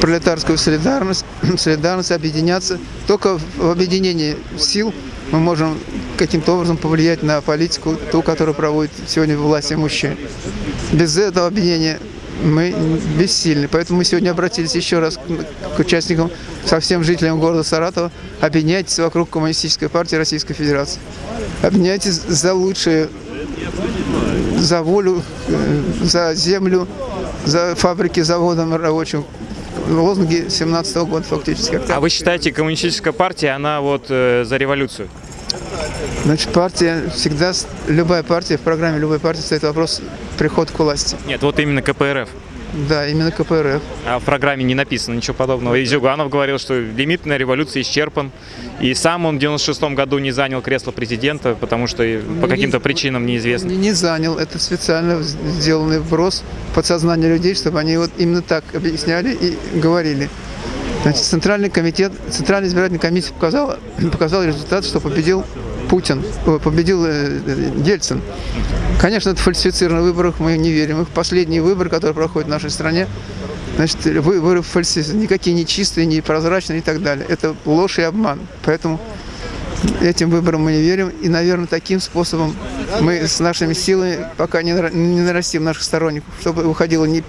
пролетарскую солидарность, (clears throat) солидарность, объединяться. Только в объединении сил мы можем каким-то образом повлиять на политику, ту, которую проводит сегодня власть имущие. Без этого объединения мы бессильны. Поэтому мы сегодня обратились еще раз к- участникам, со всем жителям города Саратова. Объединяйтесь вокруг Коммунистической партии Российской Fедерации. Объединяйтесь за лучшее, за волю, э, за землю, за фабрики, заводы рабочим. Лозунги 17 года фактически. А вы считаете, коммунистическая партия, она вот э, за революцию? Значит, партия всегда, любая партия, в программе любой партии стоит вопрос приход к власти. Нет, вот именно КПРФ. Да, именно КПРФ. А в программе не написано ничего подобного. И Зюганов говорил, что лимит на революцию исчерпан. И сам он в 96 году не занял кресло президента, потому что по каким-то причинам неизвестно. Не, не занял. Это специально сделанный вброс в подсознание людей, чтобы они вот именно так объясняли и говорили. Значит, Центральный комитет, Центральная избирательная комиссия показала, (clears throat) показал результат, что победил Путин, ой, победил э, э, Ельцин. Конечно, это фальсифицированный выборах, мы не верим. Их последний выбор, который проходит в нашей стране, значит, выборы фальсифицированы, никакие не чистые, не прозрачные и так далее. Это ложь и обман. Поэтому этим выборам мы не верим. И, наверное, таким способом мы с нашими силами пока не, не нарастим наших сторонников, чтобы выходило не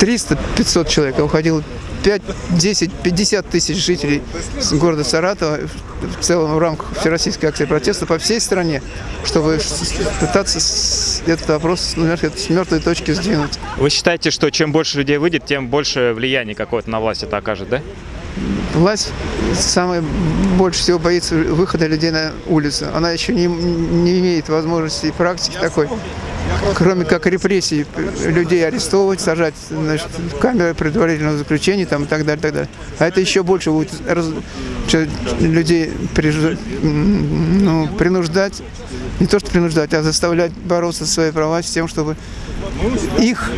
300-500 человек, а выходило 5, 10, 50 тысяч жителей города Саратова в целом в рамках Всероссийской акции протеста по всей стране, чтобы пытаться этот вопрос с мертвой точки сдвинуть. Вы считаете, что чем больше людей выйдет, тем больше влияния какое-то на власть это окажет, да? Власть самое больше всего боится выхода людей на улицу. Она еще не, не имеет возможности и практики такой, кроме как репрессий, людей арестовывать, сажать значит, в камеры предварительного заключения там, и так далее, так далее. А это еще больше будет раз- людей м, ну, принуждать, не то что принуждать, а заставлять бороться за свои права с тем, чтобы их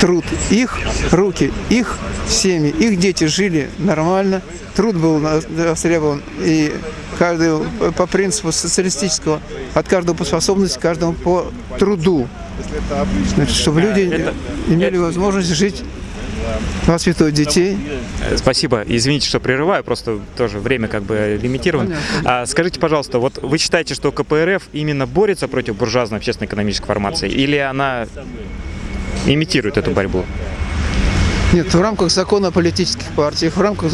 труд, их руки, их семьи, их дети жили нормально, труд был востребован, и каждый по- принципу социалистического, от каждого по способности, каждому по труду. Значит, чтобы люди имели возможность жить, воспитывать детей. Спасибо. Извините, что прерываю, просто тоже время как бы лимитировано. А скажите, пожалуйста, вот вы считаете, что КПРФ именно борется против буржуазной общественно-экономической формации, или она имитирует эту борьбу? Нет, в рамках закона о политических партиях, в рамках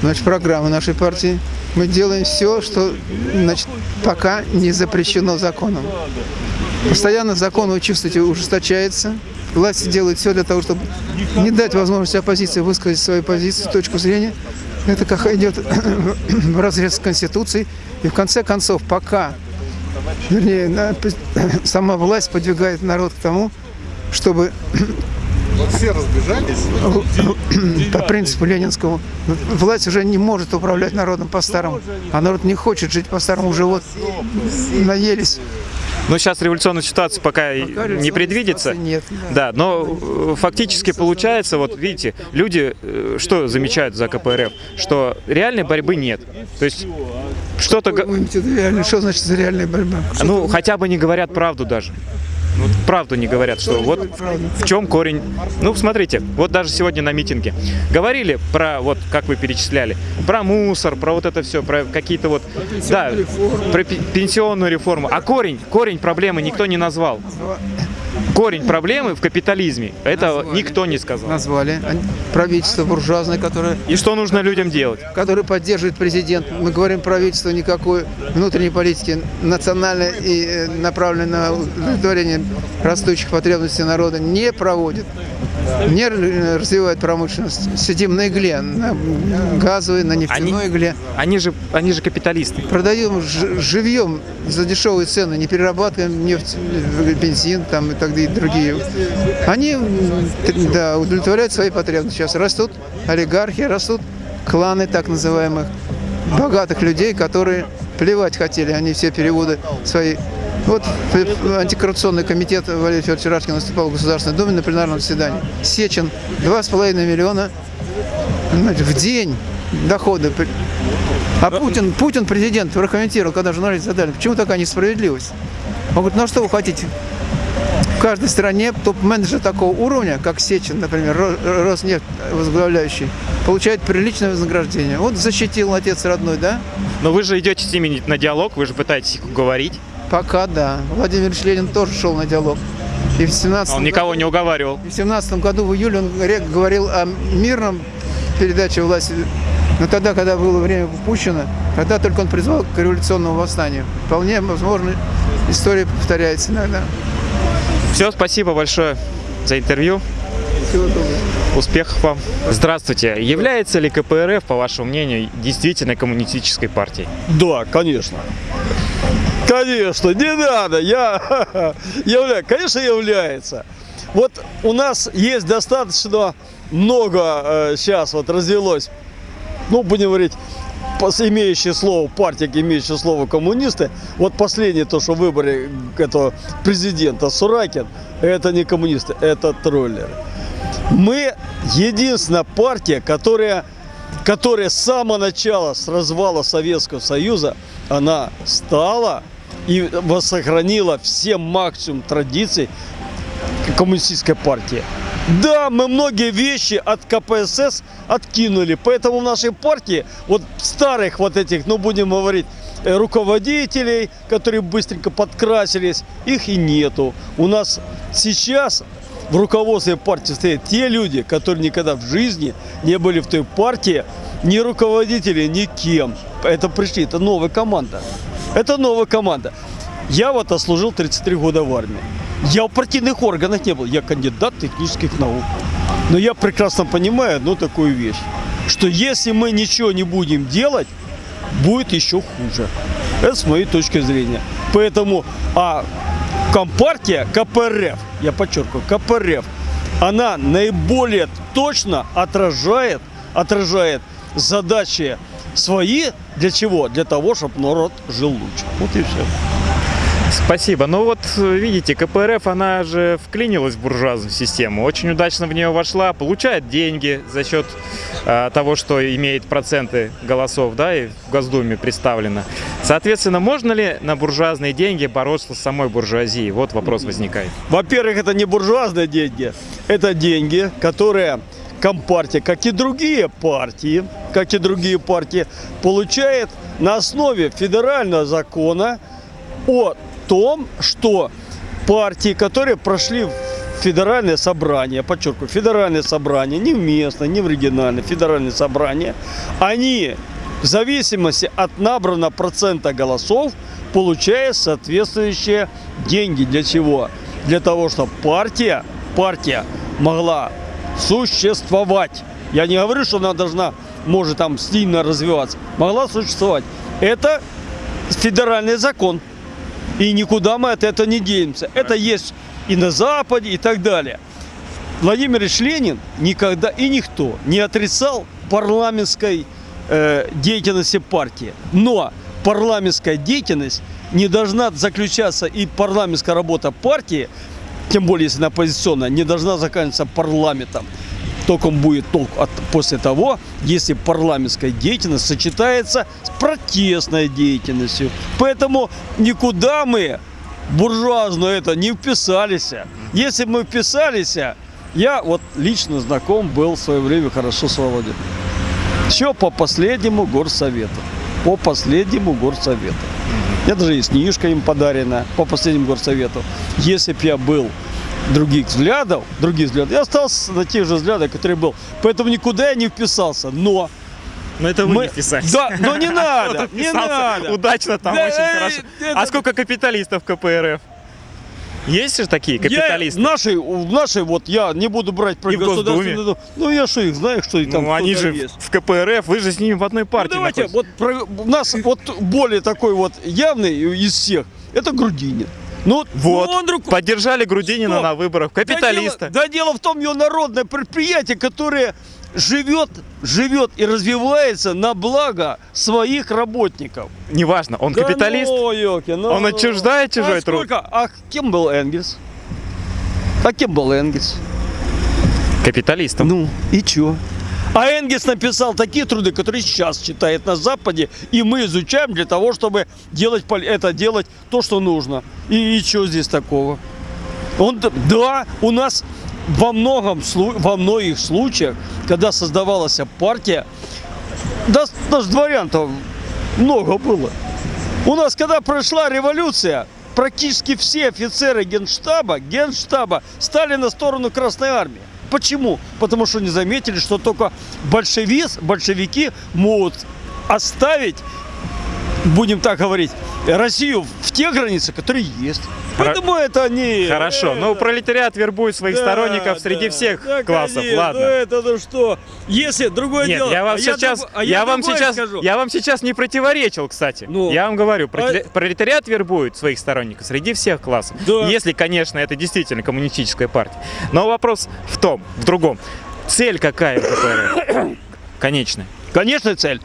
значит, программы нашей партии мы делаем все, что значит, пока не запрещено законом. Постоянно закон, вы чувствуете, ужесточается. Власти делают все для того, чтобы не дать возможности оппозиции высказать свою позицию, точку зрения. Это как идет (coughs) в разрез с Конституцией. И в конце концов, пока вернее, (coughs) сама власть подвигает народ к тому, чтобы Вот все разбежались. по принципу ленинскому власть уже не может управлять народом по-старому, а народ не хочет жить по-старому, уже вот наелись. Но сейчас революционная ситуация пока, и не предвидится. нет, Да, но э, фактически получается, вот видите, люди э, что замечают за КПРФ? Что реальной борьбы нет. То есть что-то... Что значит за реальная борьба? Ну, хотя бы не говорят правду даже. Вот правду не говорят, что вот в чем корень. Ну, смотрите, вот даже сегодня на митинге говорили про, вот как вы перечисляли, про мусор, про вот это все, про какие-то вот, да, про пе- пенсионную реформу. А корень, корень проблемы никто не назвал. Корень проблемы в капитализме. Это никто не сказал. Назвали. Правительство буржуазное, которое И что нужно людям делать? который поддерживает президент. Мы говорим, правительство никакой внутренней политики национальной и э, направленной на удовлетворение растущих потребностей народа не проводит. Не р- развивает промышленность. Сидим на игле, на газовой, на нефтяной игле. Они же, они же капиталисты. Продаем живьем за дешевые цены, не перерабатываем нефть, э, бензин там и так далее, и другие. Они да, удовлетворяют свои потребности. Сейчас растут олигархи, растут кланы так называемых богатых людей, которые плевать хотели, они все переводы свои. Вот п- антикоррупционный комитет Валерий Федорович Рашкин выступал в Государственной Думе на пленарном заседании. Сечин 2,5 миллиона понимаете, в день дохода. А Путин, Путин, президент, прокомментировал, когда журналисты задали, почему такая несправедливость? Он говорит, ну а что вы хотите? В каждой стране топ-менеджер такого уровня, как Сечин, например, Ро- Роснефть возглавляющий, получает приличное вознаграждение. Вот защитил отец родной, да? Но вы же идете с ними на диалог, вы же пытаетесь их уговорить. Пока да. Владимир Ильич Ленин тоже шел на диалог. И в 17 Он никого не уговаривал. В 17 году, в июле, он говорил о мирном передаче власти. Но тогда, когда было время Пущина, тогда только он призвал к революционному восстанию. Вполне возможно, история повторяется иногда. Все, спасибо большое за интервью. Всего доброго. Успехов вам. Здравствуйте. Является ли КПРФ, по вашему мнению, действительно коммунистической партией? Да, конечно. Конечно, не надо, я (laughs) являюсь, конечно является. Вот у нас есть достаточно много сейчас вот развелось, ну будем говорить, имеющее слово партия, имеющее слово коммунисты. Вот последнее то, что в выборе этого президента Суракин, это не коммунисты, это троллеры. Мы единственная партия, которая, которая с самого начала, с развала Советского Союза, она стала и сохранила все максимум традиций коммунистической партии. Да, мы многие вещи от КПСС откинули, поэтому в нашей партии вот старых вот этих, ну будем говорить, э, руководителей, которые быстренько подкрасились, их и нету. У нас сейчас в руководстве партии стоят те люди, которые никогда в жизни не были в той партии, ни руководители, ни кем. Это пришли, это новая команда. Это новая команда. Я вот отслужил 33 года в армии. Я в партийных органах не был, я кандидат технических наук. Но я прекрасно понимаю одну такую вещь, что если мы ничего не будем делать, будет еще хуже. Это с моей точки зрения. Поэтому, а Компартия, КПРФ, я подчеркиваю, КПРФ, она наиболее точно отражает, отражает задачи свои. Для чего? Для того, чтобы народ жил лучше. Вот и все. Спасибо. Ну вот, видите, КПРФ, она же вклинилась в буржуазную систему, очень удачно в нее вошла, получает деньги за счет э, того, что имеет проценты голосов, да, и в Госдуме представлено. Соответственно, можно ли на буржуазные деньги бороться с самой буржуазией? Вот вопрос возникает. Во-первых, это не буржуазные деньги, это деньги, которые Компартия, как и другие партии, как и другие партии, получает на основе федерального закона о том, что партии, которые прошли федеральное собрание, подчеркиваю, федеральное собрание, не в местное, не в региональное, федеральное собрание, они в зависимости от набранного процента голосов получают соответствующие деньги. Для чего? Для того, чтобы партия, партия могла существовать. Я не говорю, что она должна может там сильно развиваться, могла существовать. Это федеральный закон. И никуда мы от этого не денемся. Это есть и на Западе, и так далее. Владимир Ильич Ленин никогда и никто не отрицал парламентской э, деятельности партии. Но парламентская деятельность не должна заключаться и парламентская работа партии, тем более если она оппозиционная, не должна заканчиваться парламентом. Только будет толк от, после того, если парламентская деятельность сочетается с протестной деятельностью. Поэтому никуда мы буржуазно это не вписались. Если мы вписались, я вот лично знаком был в свое время хорошо с Володей. Все по последнему горсовету. По последнему горсовету. Я даже есть книжка им подарена по последнему горсовету. Если бы я был других взглядов, других взглядов, я остался на тех же взглядах, которые был. Поэтому никуда я не вписался. Но Но это вы Мы- не вписались. Да, но не (laughs) надо, не надо. Удачно там, Да, очень э, хорошо. это- А сколько капиталистов КПРФ? Есть же такие капиталисты? Я, наши, в нашей, вот я не буду брать про государственную. Ну я что их знаю, что и там ну, они же есть. в КПРФ, вы же с ними в одной партии Ну, давайте, находитесь. вот про- у нас вот более такой вот явный из всех, это Грудинин. Ну, Вот, ну, он друг- поддержали Грудинина Что? на выборах, Да капиталиста. дело, да дело в том, его народное предприятие, которое живет, живет и развивается на благо своих работников. Неважно, он Да капиталист. ну, ёлки, ну. Он отчуждает чужой а труд. сколько? А кем был Энгельс? А кем был Энгельс? Капиталистом. Ну, и чё? А Энгельс написал такие труды, которые сейчас читает на Западе, и мы изучаем для того, чтобы делать это делать то, что нужно. И, и что здесь такого? Он, да, у нас во многом во многих случаях, когда создавалась партия, да, даже дворян-то много было. У нас, когда прошла революция, практически все офицеры генштаба, генштаба стали на сторону Красной Армии. Почему? Потому что не заметили, что только большевиз, большевики могут оставить, будем так говорить, Россию в те границы, которые есть. Поэтому это не... Хорошо, но пролетариат вербует своих Да, сторонников среди да. всех Да, классов, конечно, ладно. Ну это ну что? Если другое Нет, дело. я вам а сейчас, а я, вам другое сейчас, скажу. я вам сейчас не противоречил, кстати. Ну. я вам говорю, пролетари- А- пролетариат вербует своих сторонников среди всех классов. Да. Если, конечно, это действительно коммунистическая партия. Но вопрос в том, в другом. Цель какая у КПРФ? (coughs) Конечная. Конечная цель.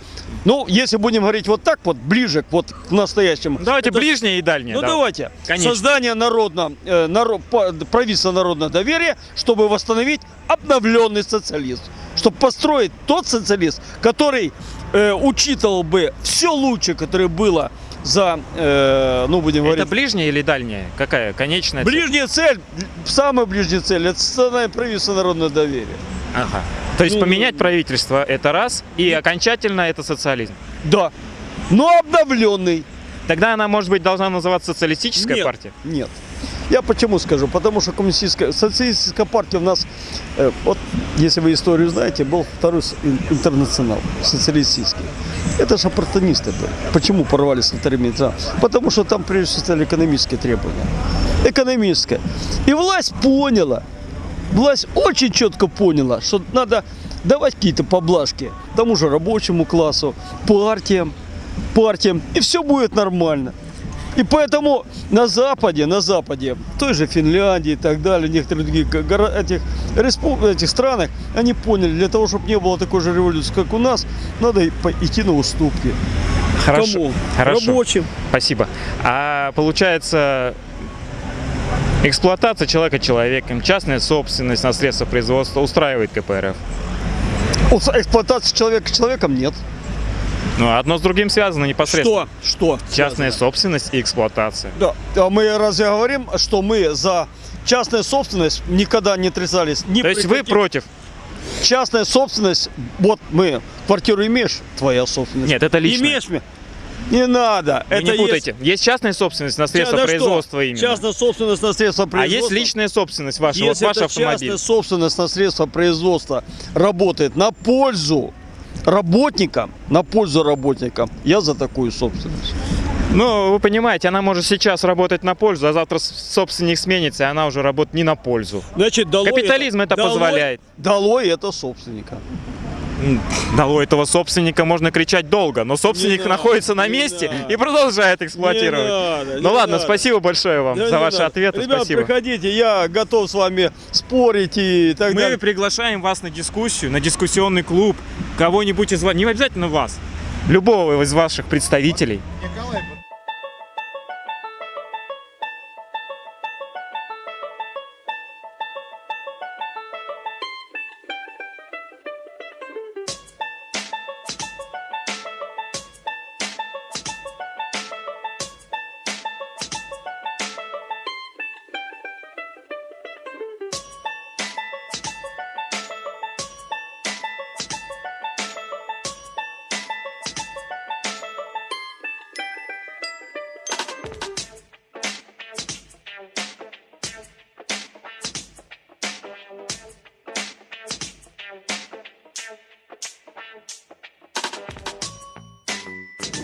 Ну, если будем говорить вот так вот, ближе к вот к настоящему. Давайте это- ближнее и дальнее. Ну да. давайте. Конечно. Создание народно, э, наро- по- правительства народного доверия, чтобы восстановить обновленный социализм. Чтобы построить тот социализм, который э, учитывал бы все лучшее, которое было за, э, ну будем Это говорить, ближняя или дальняя? Какая? Конечная цель? ближняя цель, самая ближняя цель, это создание правительства народного доверия. Ага. То есть Ну, поменять правительство это раз, и окончательно это социализм. Да. Но обновленный. Тогда она, может быть, должна называться социалистическая Нет, партия? Нет. Я почему скажу? Потому что коммунистическая, социалистическая партия у нас, э, вот если вы историю знаете, был второй интернационал социалистический. Это же оппортунисты были. Почему порвали с вторым интернационалом? Потому что там прежде всего стояли экономические требования. Экономическое. И власть поняла, власть очень четко поняла, что надо давать какие-то поблажки тому же рабочему классу, партиям, партиям, и все будет нормально. И поэтому на Западе, на Западе, той же Финляндии и так далее, некоторых других горо- этих, этих странах, они поняли, для того, чтобы не было такой же революции, как у нас, надо идти на уступки. Хорошо. Кому? Хорошо. Рабочим. Спасибо. А получается, эксплуатация человека человеком, частная собственность на средства производства устраивает КПРФ? Эксплуатация человека человеком нет. Ну, одно с другим связано непосредственно. Что? Что? Частная собственность и эксплуатация. Да. А мы разве говорим, что мы за частную собственность никогда не отрицались? Ни То есть вы против? Частная собственность, вот мы, квартиру имеешь, твоя собственность. Нет, это личное. Имеешь мне? Не надо. Вы это не есть- путайте. Есть... частная собственность на средства Да что? производства именно. Частная собственность на средства А производства. есть личная собственность ваша, вот Если ваш эта автомобиль. частная собственность на средства производства работает на пользу работникам, на пользу работникам, я за такую собственность. Ну, вы понимаете, она может сейчас работать на пользу, а завтра собственник сменится, и она уже работает не на пользу. Значит, долой Капитализм это долой- позволяет. Долой это собственника. М, да, у этого собственника можно кричать долго, но собственник находится на месте и продолжает эксплуатировать. надо, ну не ладно, надо. спасибо большое вам Да за не ваши надо. ответы. Ребят, спасибо. приходите, я готов с вами спорить и так Мы далее. приглашаем вас на дискуссию, на дискуссионный клуб, кого-нибудь из вас, не обязательно вас, любого из ваших представителей.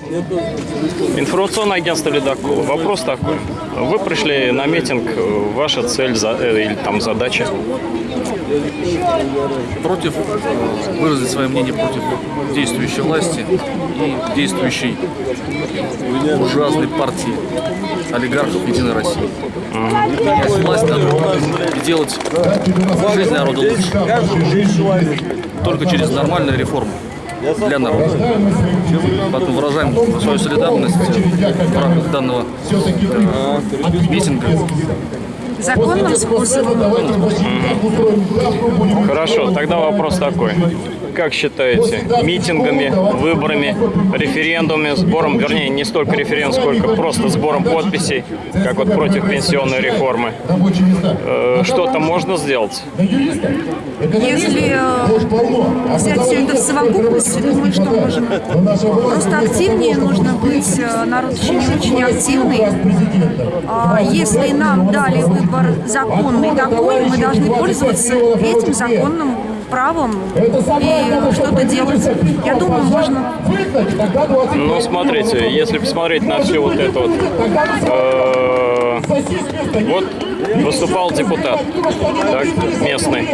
Информационное агентство «Ледокол». Вопрос такой. Вы пришли на митинг, ваша цель за- э, или там задача? против, э, выразить свое мнение против действующей власти и действующей ужасной партии олигархов Единой России. Есть власть надо делать жизнь народа лучше. Только через нормальные реформы для народа. Поэтому выражаем свою солидарность в рамках данного э, митинга. Законным способом. Хорошо, тогда вопрос такой. Как считаете, митингами, выборами, референдумами, сбором, вернее, не столько референдум, сколько просто сбором подписей, как вот против пенсионной реформы, э, что-то можно сделать? Если э, взять все это в совокупности, думаю, что можно. Просто активнее нужно быть. э, Народ не очень активный. А Если нам дали выбор законный такой, мы должны пользоваться этим законным правом и что-то делать. Я думаю, можно. Ну, смотрите, если посмотреть на все вот это вот, э, вот выступал депутат так, местный.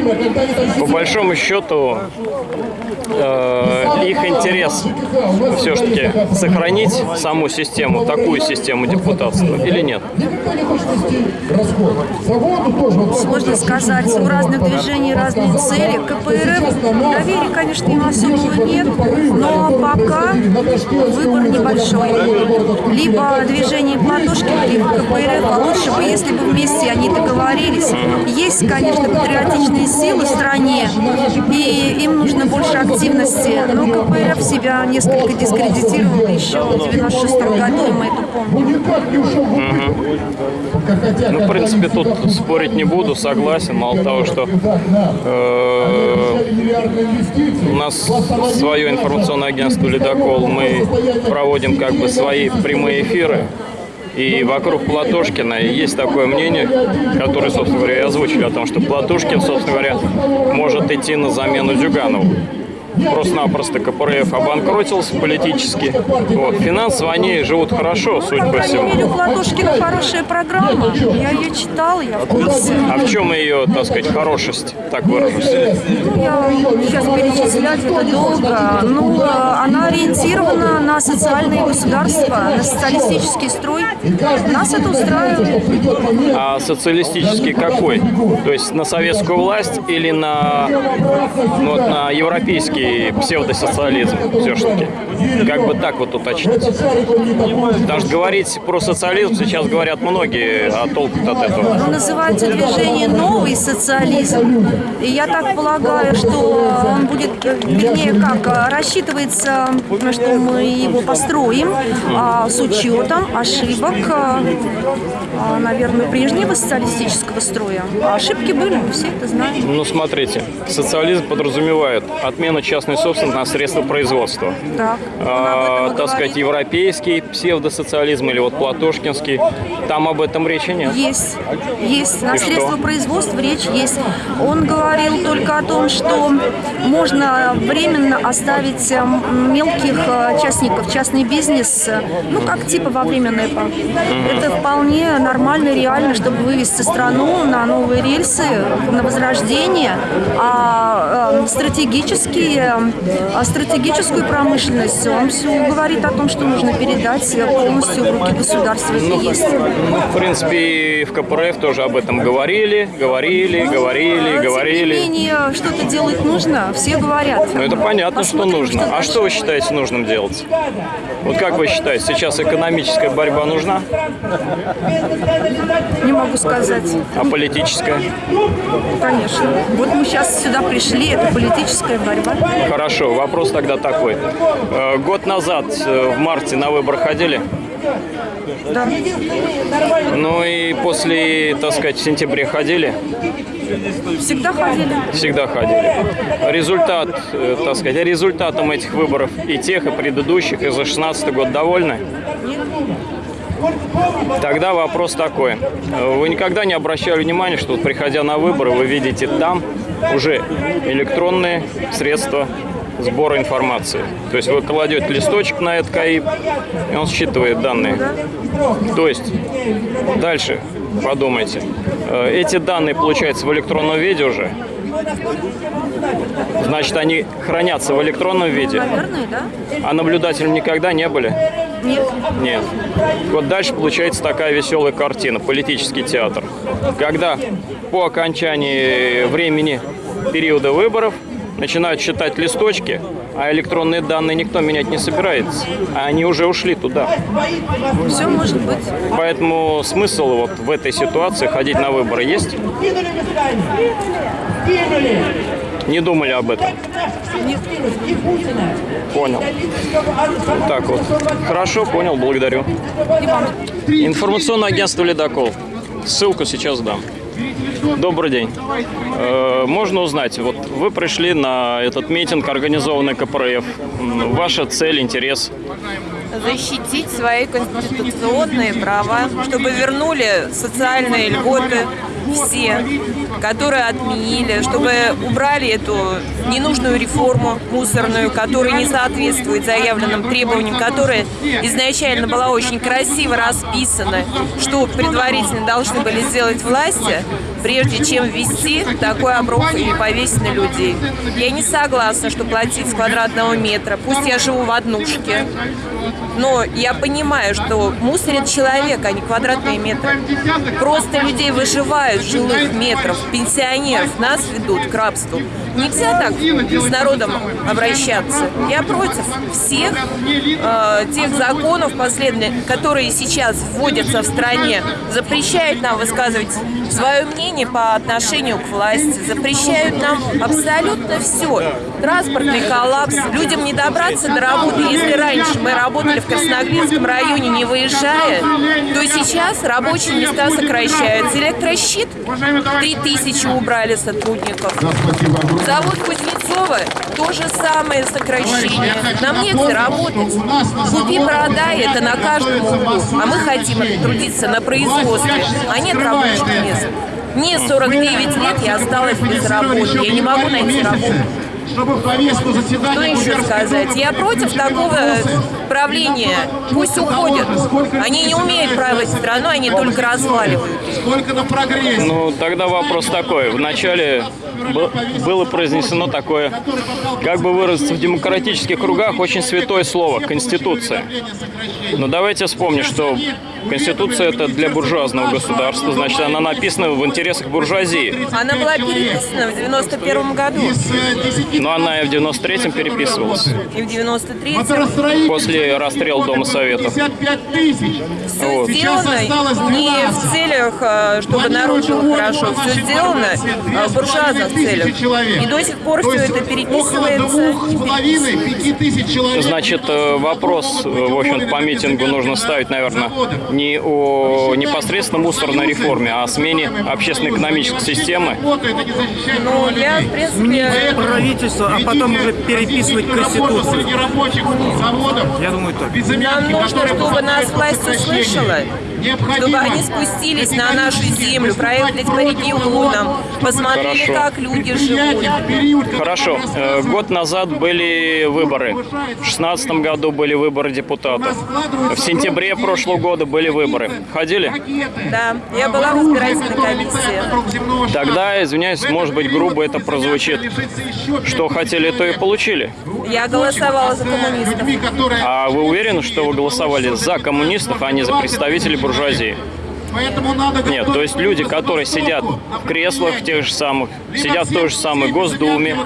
По большому счету, э, их интерес все-таки сохранить саму систему, такую систему депутатства или нет? Сложно сказать. У разных движений разные цели. КПРФ доверия, конечно, им особого нет, но пока выбор небольшой. Либо движение Платошкина, либо КПРФ, а лучше бы, если бы вместе они договорились. Есть, конечно, патриотичные силы в стране, и им нужно больше активности, но КПРФ себя несколько дискредитировал еще в 96 году, мы это помним. Мгм. Ну, в принципе, тут спорить не буду, согласен. Мало того, что э, у нас свое информационное агентство «Ледокол», мы проводим как бы свои прямые эфиры. И вокруг Платошкина есть такое мнение, которое, собственно говоря, и озвучили о том, что Платошкин, собственно говоря, может идти на замену Зюганову. Просто-напросто КПРФ обанкротился политически. Вот. Финансово они живут хорошо, судя По мере, у всему. Платошкина хорошая программа. Я ее читала, я в курсе. А в чем ее, так сказать, хорошесть, так выражусь? Ну, я сейчас перечислять это долго. Ну, э, она ориентирована на социальное государство, на социалистический строй. Нас это устраивает. А социалистический какой? То есть на советскую власть или на, ну, вот на европейский псевдосоциализм все-таки? Как бы так вот уточнить? Что говорить про социализм сейчас говорят многие, а толку от этого? Ну, называется движение «Новый социализм». И я так полагаю, что он будет, э, вернее, как, э, рассчитывается, э, что мы его построим а, с учетом ошибок, а, наверное, прежнего социалистического строя. А ошибки были, мы все это знаем. Ну, смотрите, социализм подразумевает отмену частной собственности на средства производства. Так. А, так сказать, европейский псевдосоциализм или вот платошкинский, там об этом речи нет. Есть, есть. На И средства что? производства речь есть. Он говорил только о том, что можно временно оставить э, м, мелких э, частников, частный бизнес, э, ну, как типа во время НЭПа. Это вполне нормально, реально, чтобы вывести страну на новые рельсы, на возрождение. А э, стратегически а стратегическую промышленность, он все говорит о том, что нужно передать полностью в руки государства. Это Ну, есть. ну, в принципе, в КПРФ тоже об этом говорили, говорили, говорили, А, говорили. Тем не менее, что-то делать нужно, все говорят. Ну, это понятно, что Посмотрим, нужно. что а что вы считаете нужным делать? Вот как вы считаете, сейчас экономическая борьба нужна, Не могу сказать. а политическая? Конечно. Вот мы сейчас сюда пришли, это политическая борьба. Хорошо, вопрос тогда такой. Э, Год назад, э, в марте, на выбор ходили? Да. Ну и после, так сказать, в сентябре ходили? Всегда ходили. Всегда ходили. Результат, э, так сказать, результатом этих выборов и тех, и предыдущих, и за 16 год довольны? Тогда вопрос такой. Вы никогда не обращали внимания, что приходя на выборы, вы видите там уже электронные средства сбора информации. То есть вы кладете листочек на этот КАИП, и он считывает данные. То есть дальше подумайте. Э, Эти данные получаются в электронном виде уже. Значит, они хранятся в электронном виде. Наверное, да? А наблюдателем никогда не были? Нет. Нет. Вот дальше получается такая веселая картина, политический театр. Когда по окончании времени периода выборов начинают считать листочки, а электронные данные никто менять не собирается, а они уже ушли туда. Все может быть. Поэтому смысл вот в этой ситуации ходить на выборы есть? Не думали об этом? Понял. Так вот. Хорошо, понял, благодарю. Информационное агентство «Ледокол». Ссылку сейчас дам. Добрый день. Э, Можно узнать, вот вы пришли на этот митинг, организованный КПРФ. Ваша цель, интерес? защитить свои конституционные права, чтобы вернули социальные льготы все, которые отменили, чтобы убрали эту ненужную реформу мусорную, которая не соответствует заявленным требованиям, которая изначально была очень красиво расписана, что предварительно должны были сделать власти, прежде чем ввести такой оброк и повесить на людей. Я не согласна, что платить с квадратного метра. Пусть я живу в однушке, но я понимаю, что мусорит человек, а не квадратные метры. Просто людей выживают с жилых метров, пенсионеров, нас ведут к рабству. Нельзя так с народом обращаться. Я против всех э, тех законов последних, которые сейчас вводятся в стране, запрещают нам высказывать свое мнение по отношению к власти, запрещают нам абсолютно все. Транспортный коллапс, людям не добраться до работы. Если раньше мы работали в Красногринском районе, не выезжая, то сейчас рабочие места сокращаются. Электрощит 3000 убрали сотрудников. Завод Кузнецова то же самое сокращение. Нам негде работать. Купи, продай, это на каждом углу. А мы хотим трудиться на производстве, а нет рабочих мест. Мне 49 лет, я осталась без работы. Я не могу найти работу. Чтобы повестку Что еще сказать? Я против такого правления. Пусть уходят. Они не умеют править страну, они только разваливают. Сколько на прогресс? Ну, тогда вопрос такой. Вначале было произнесено такое, как бы выразиться в демократических кругах, очень святое слово – Конституция. Но давайте вспомним, что Конституция – это для буржуазного государства, значит, она написана в интересах буржуазии. Она была переписана в 91 году Но она и в 93-м переписывалась, и в 93 после расстрела Дома Советов. 55 тысяч. Вот. сделано не в целях, э, чтобы народ жил хорошо, все сделано э, в буржуазных целях. И до сих пор все это переписывается. Значит, э, вопрос, в общем по митингу нужно ставить, наверное, не о непосредственно мусорной реформе, а о смене общественно-экономической системы. Ну, я, в принципе... правительство, а потом уже переписывать Конституцию. рабочих заводов. Я думаю так. Нам нужно, чтобы нас власть услышала чтобы они спустились на нашу землю, проехались по регионам, посмотрели, Хорошо. как люди живут. Хорошо. Э, Год назад были выборы. В шестнадцатом году были выборы депутатов. В сентябре прошлого года были выборы. Ходили? Да, я была в избирательной комиссии. Тогда, извиняюсь, может быть, грубо это прозвучит. Что хотели, то и получили. Я голосовала за коммунистов. А вы уверены, что вы голосовали за коммунистов, а не за представителей буржуазии? Нет, то есть люди, которые сидят в креслах тех же самых, сидят в той же самой Госдуме,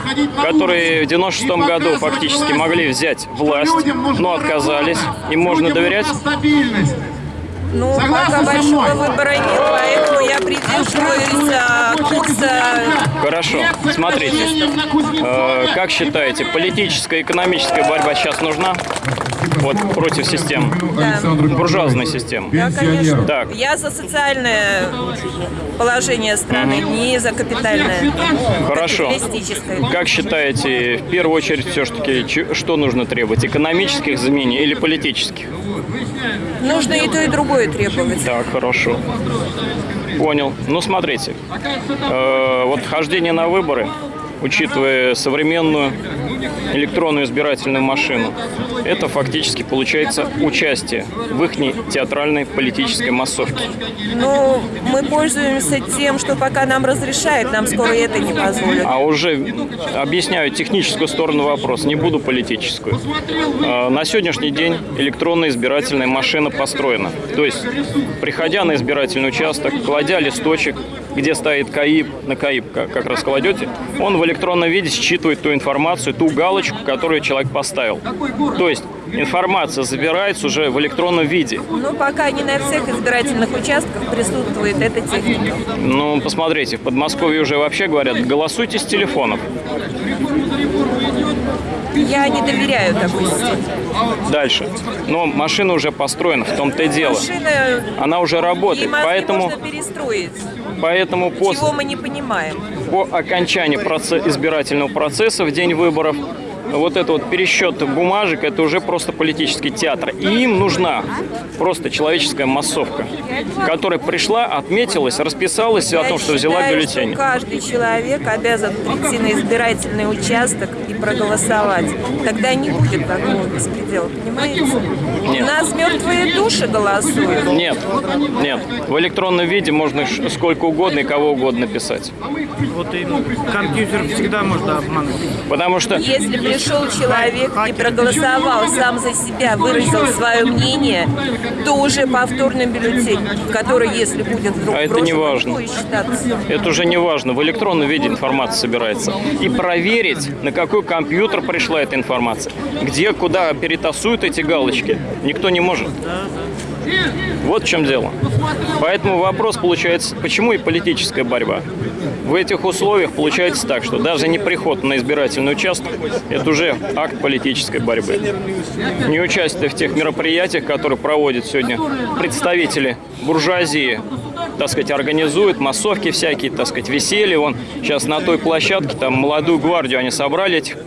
которые в 96 году фактически могли взять власть, но отказались, им можно доверять? Ну, пока большого выбора нет, поэтому я придерживаюсь а, курса... Хорошо, смотрите, э, как считаете, политическая и экономическая борьба сейчас нужна? Вот против систем, буржуазной системы. Да, конечно. Так, Я за социальное положение страны, не за капитальное. Хорошо. Как считаете, в первую очередь все-таки что нужно требовать? Экономических изменений или политических? Нужно и то, и другое требовать. Так, хорошо. Понял. Ну, смотрите, э, вот хождение на выборы, учитывая современную электронную избирательную машину, это фактически получается участие в их театральной политической массовке. Ну, мы пользуемся тем, что пока нам разрешают, нам скоро это не позволят. А уже объясняю техническую сторону вопроса, не буду политическую. Э, На сегодняшний день электронная избирательная машина построена. То есть, приходя на избирательный участок, кладя листочек, где стоит КАИП, на КАИП как как раз кладете, он в электронном виде считывает ту информацию, ту галочку, которую человек поставил. То есть, информация забирается уже в электронном виде. Ну, пока не на всех избирательных участках присутствует эта техника. Ну, посмотрите, в Подмосковье уже вообще говорят, голосуйте с телефонов. Я не доверяю такой системе. Дальше. Но машина уже построена, в том-то и дело. Машина Она уже и работает, мозги поэтому, можно перестроить. Поэтому Чего после, мы не понимаем. по окончании проце- избирательного процесса в день выборов вот это вот пересчет бумажек, это уже просто политический театр. И им нужна просто человеческая массовка, которая пришла, отметилась, расписалась о том, что взяла бюллетень. что каждый человек обязан прийти на избирательный участок и проголосовать. Тогда не будет такого беспредела, понимаете? Нет. У нас мертвые души голосуют. Нет, нет. В электронном виде можно сколько угодно и кого угодно писать. Вот и компьютер всегда можно обмануть. Потому что Если пришел человек и проголосовал сам за себя, выразил свое мнение, то уже повторный бюллетень, который, если будет вдруг А это не важно. будет считаться. Это уже не важно. В электронном виде информация собирается. И проверить, на какой компьютер пришла эта информация, где, куда перетасуют эти галочки, никто не может. Вот в чем дело. Поэтому вопрос получается, почему и политическая борьба? В этих условиях получается так, что даже не приход на избирательный участок – это уже акт политической борьбы. Не участие в тех мероприятиях, которые проводят сегодня представители буржуазии, так сказать, организуют массовки всякие, так сказать, веселье. Вон сейчас на той площадке там молодую гвардию они собрали этих,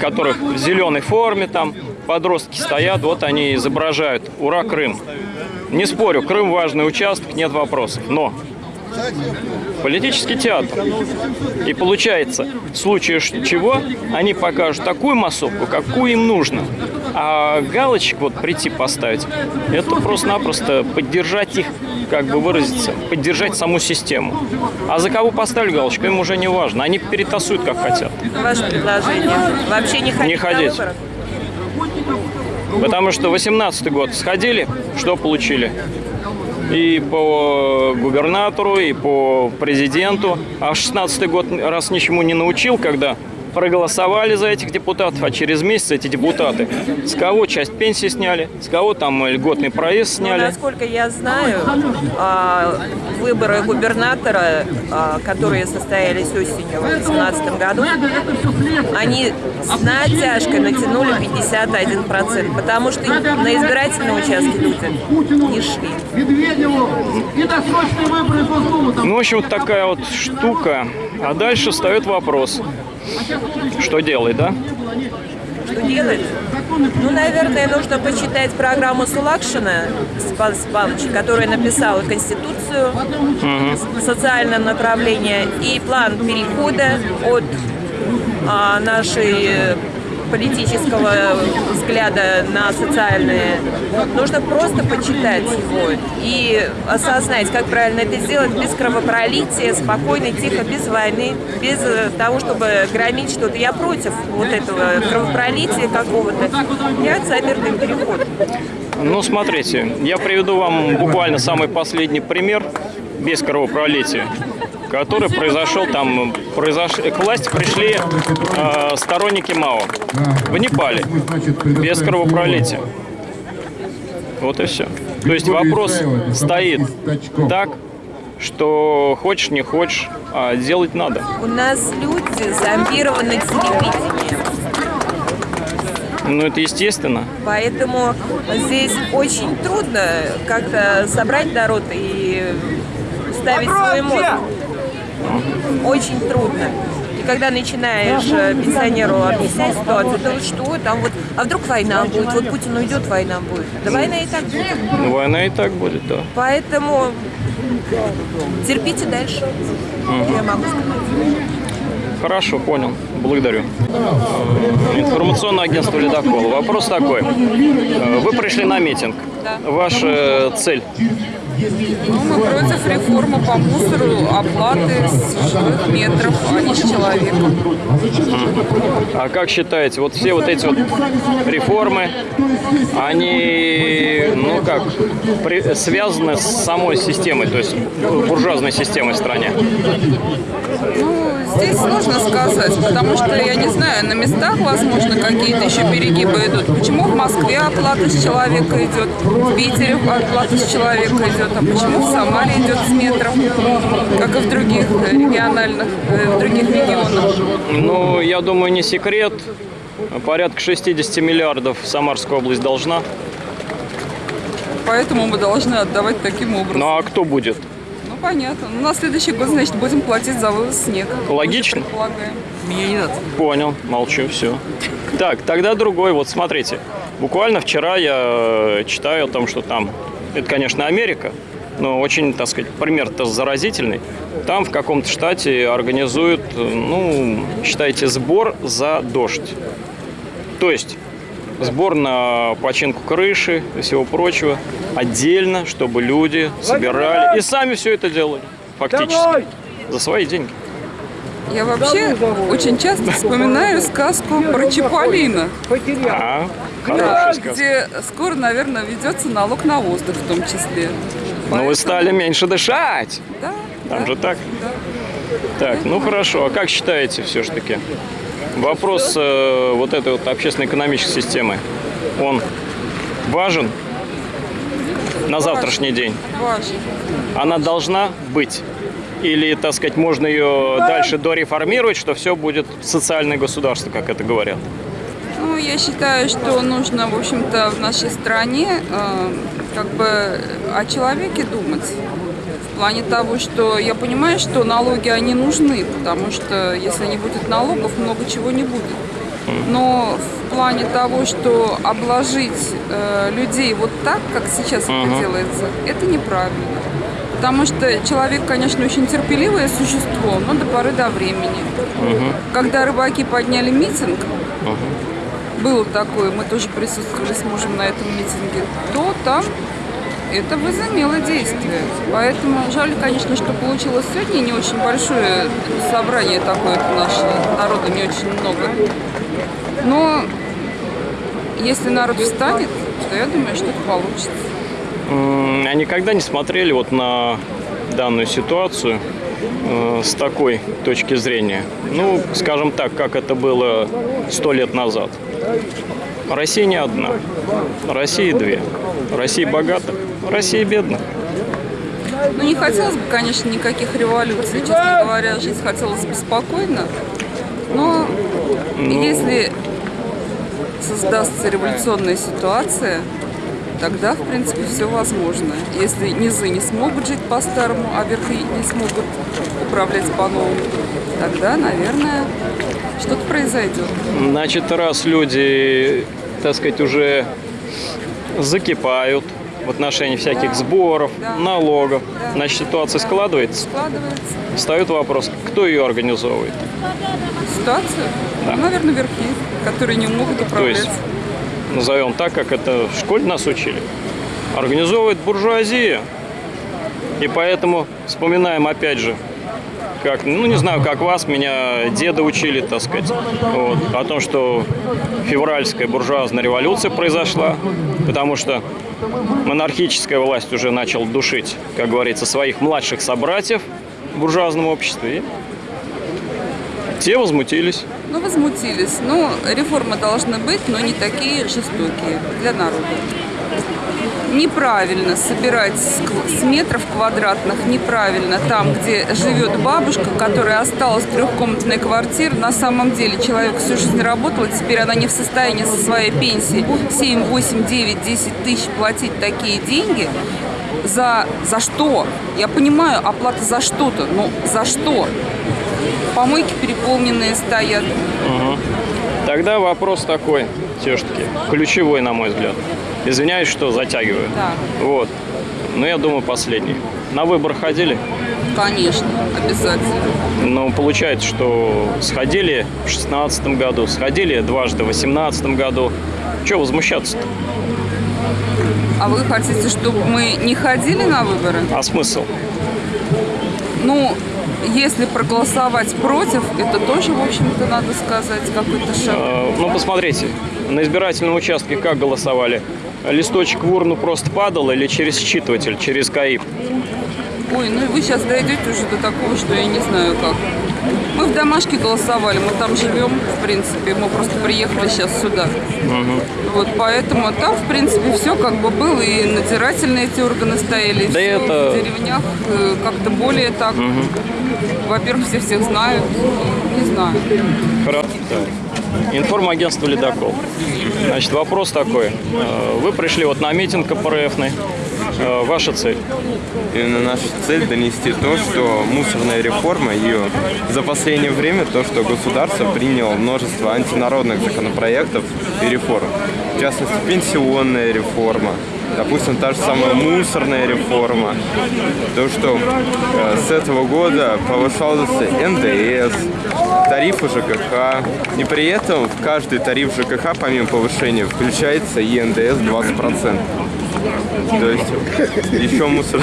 которых в зеленой форме там подростки стоят, вот они изображают «Ура, Крым!». Не спорю, Крым важный участок, нет вопросов, но политический театр. И получается, в случае чего они покажут такую массовку, какую им нужно. А галочек вот прийти поставить, это просто-напросто поддержать их, как бы выразиться, поддержать саму систему. А за кого поставили галочку, им уже не важно. Они перетасуют, как хотят. Ваше предложение. Вообще не ходить, Не ходить. Потому что 18 год сходили, что получили? И по губернатору, и по президенту. А 16 год раз ничему не научил, когда проголосовали за этих депутатов, а через месяц эти депутаты с кого часть пенсии сняли, с кого там льготный проезд Ну, сняли. насколько я знаю, а, выборы губернатора, а, которые состоялись осенью в 2018 году, они с натяжкой натянули 51%, потому что на избирательные участки люди не шли. Ну, в общем, вот такая вот штука. А дальше встает вопрос, что делать, да? Что делать? Ну, наверное, нужно почитать программу Сулакшина Спас Павловича, который написал Конституцию в социальном направлении и план перехода от а, нашей политического взгляда на социальные. Нужно просто почитать его и осознать, как правильно это сделать без кровопролития, спокойно, тихо, без войны, без э, того, чтобы громить что-то. Я против вот этого кровопролития какого-то. Я за мирный переход. Ну, смотрите, я приведу вам буквально самый последний пример без кровопролития, который произошел там, произош... к власти пришли э, сторонники Мао в Непале без кровопролития. Вот и все. То есть вопрос стоит так, что хочешь, не хочешь, а делать надо. У нас люди зомбированы телевидением. Ну, это естественно. Поэтому здесь очень трудно как-то собрать народ и ставить свой мозг. Очень трудно. И когда начинаешь э, пенсионеру объяснять ситуацию, то вот что там вот, а вдруг война будет, вот Путин уйдет, война будет. Да война и так будет. Ну, война и так будет, да. Поэтому терпите дальше. Мгм. Я могу сказать. Хорошо, понял. Благодарю. Информационное агентство «Ледокол». Вопрос такой. Э, Вы пришли на митинг. Ваша цель? Ну, мы против реформы по мусору, оплаты с жилых метров, а не с человека. А как считаете, вот все вот эти вот реформы, они, ну как, при- связаны с самой системой, то есть буржуазной системой в стране? Ну, здесь сложно сказать, потому что, я не знаю, на местах, возможно, какие-то еще перегибы идут. Почему в Москве оплата с человека идет, в Питере оплата с человека идет, а почему в Самаре идет с метров, как и в других э, региональных, э, в других регионах? Ну, я думаю, не секрет. Порядка 60 миллиардов Самарская область должна. Поэтому мы должны отдавать таким образом. Ну а кто будет? Ну, понятно. Ну, на следующий год, значит, будем платить за вывоз снега. Логично. Мне не надо. Понял, молчу, все. Так, тогда другой. Вот смотрите, буквально вчера я э, читаю о том, что там, это, конечно, Америка, но очень, так сказать, пример-то заразительный. Там в каком-то штате организуют, ну, считайте, сбор за дождь. То есть сбор на починку крыши и всего прочего отдельно, чтобы люди собирали и сами все это делали, фактически, за свои деньги. Я вообще очень часто вспоминаю сказку про Чиполлино. А, Да, где скоро, наверное, ведется налог на воздух в том числе. Но вы стали меньше дышать. Да. Там же так. Так, ну хорошо. А как считаете все-таки? Вопрос э, вот этой вот общественно-экономической системы, он важен на завтрашний день? Важно. Она должна быть? Или, так сказать, можно ее дальше дореформировать, что все будет социальное государство, как это говорят? Ну, я считаю, что нужно, в общем-то, в нашей стране э, как бы о человеке думать. В плане того, что я понимаю, что налоги, они нужны, потому что если не будет налогов, много чего не будет. Но в плане того, что обложить э, людей вот так, как сейчас это Мгм. делается, это неправильно. Потому что человек, конечно, очень терпеливое существо, но до поры до времени. Когда рыбаки подняли митинг, было такое, мы тоже присутствовали с мужем на этом митинге, то там это возымело действие. Поэтому жаль, конечно, что получилось сегодня не очень большое собрание такое наше, народу не очень много. Но если народ встанет, то я думаю, что это получится. А никогда не смотрели вот на данную ситуацию э, с такой точки зрения? Ну, скажем так, как это было сто лет назад. Россия не одна. Россия две. Россия богата, Россия бедна. Ну, не хотелось бы, конечно, никаких революций. Честно говоря, жить хотелось бы спокойно. Но Ну. если создастся революционная ситуация, тогда, в принципе, все возможно. Если низы не смогут жить по-старому, а верхи не смогут управлять по-новому, тогда, наверное, что-то произойдет. Значит, раз люди так сказать, уже закипают в отношении всяких сборов, налогов. Значит, ситуация складывается. Складывается. Встает вопрос, кто ее организовывает? Ситуацию? Наверное, верхи, которые не могут То управлять. есть, назовем так, как это в школе нас учили. Организовывает буржуазия. И поэтому вспоминаем опять же, как, ну не знаю, как вас, меня деда учили, так сказать, вот, о том, что февральская буржуазная революция произошла, потому что монархическая власть уже начала душить, как говорится, своих младших собратьев в буржуазном обществе. И те возмутились. Ну, возмутились. Ну, реформы должны быть, но не такие жестокие для народа. Неправильно собирать с метров квадратных, неправильно там, где живет бабушка, которая осталась в трехкомнатной квартире. На самом деле человек всю жизнь работал, и теперь она не в состоянии со своей пенсии 7, 8, 9, 10 тысяч платить такие деньги. За, за что? Я понимаю, оплата за что-то, но за что? Помойки переполненные стоят. Мгм. Тогда вопрос такой, все-таки, ключевой, на мой взгляд. Извиняюсь, что затягиваю. Да. Вот. Но я думаю, последний. На выбор ходили? Конечно, обязательно. Ну, получается, что сходили в шестнадцатом году, сходили дважды в восемнадцатом году. Чего возмущаться-то? А вы хотите, чтобы мы не ходили на выборы? А смысл? Ну, если проголосовать против, это тоже, в общем-то, надо сказать, какой-то шаг. Э, Ну, посмотрите, на избирательном участке как голосовали? Листочек в урну просто падал или через считыватель, через КАИП? Ой, ну и вы сейчас дойдете уже до такого, что я не знаю как. Мы в домашке голосовали, мы там живем, в принципе, мы просто приехали сейчас сюда. Мгм. Вот поэтому там, в принципе, все как бы было, и надзирательные эти органы стояли, и Да всё это- в деревнях э, как-то более так. Мгм. Во-первых, все всех знают, не знаю. Хорошо. Информагентство «Ледокол». Значит, вопрос такой. Э, Вы пришли вот на митинг КПРФный. Э, Ваша цель? Именно наша цель донести то, что мусорная реформа ее за последнее время то, что государство приняло множество антинародных законопроектов и реформ. В частности, пенсионная реформа, допустим, та же самая мусорная реформа. То, что э, с этого года повышался НДС, тарифы ЖКХ. И при этом в каждый тариф ЖКХ, помимо повышения, включается и НДС 20%. То есть еще мусор...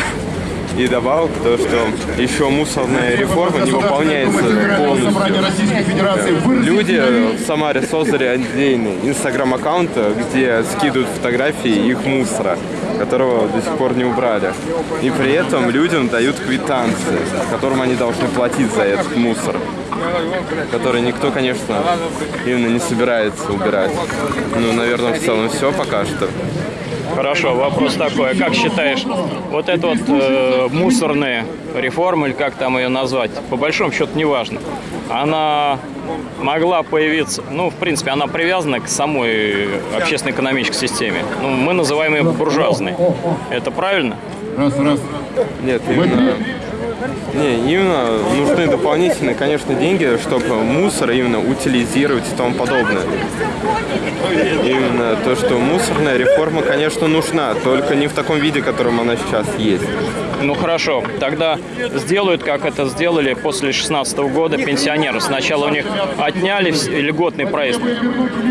И добавок то, что еще мусорная реформа не выполняется полностью. Люди в Самаре создали отдельный инстаграм-аккаунт, где скидывают фотографии их мусора, которого до сих пор не убрали. И при этом людям дают квитанции, которым они должны платить за этот мусор который никто, конечно, именно не собирается убирать. Ну, наверное, в целом все пока что. Хорошо, вопрос такой. Как считаешь, вот эта вот э, мусорная реформа, или как там ее назвать, по большому счету неважно, она могла появиться, ну, в принципе, она привязана к самой общественно-экономической системе. Ну, мы называем ее буржуазной. Это правильно? Раз, раз. Нет, именно... Не, именно нужны дополнительные, конечно, деньги, чтобы мусор именно утилизировать и тому подобное. Именно то, что мусорная реформа, конечно, нужна, только не в таком виде, в котором она сейчас есть. Ну хорошо, тогда сделают, как это сделали после 16 года пенсионеры. Сначала у них отняли льготный проезд,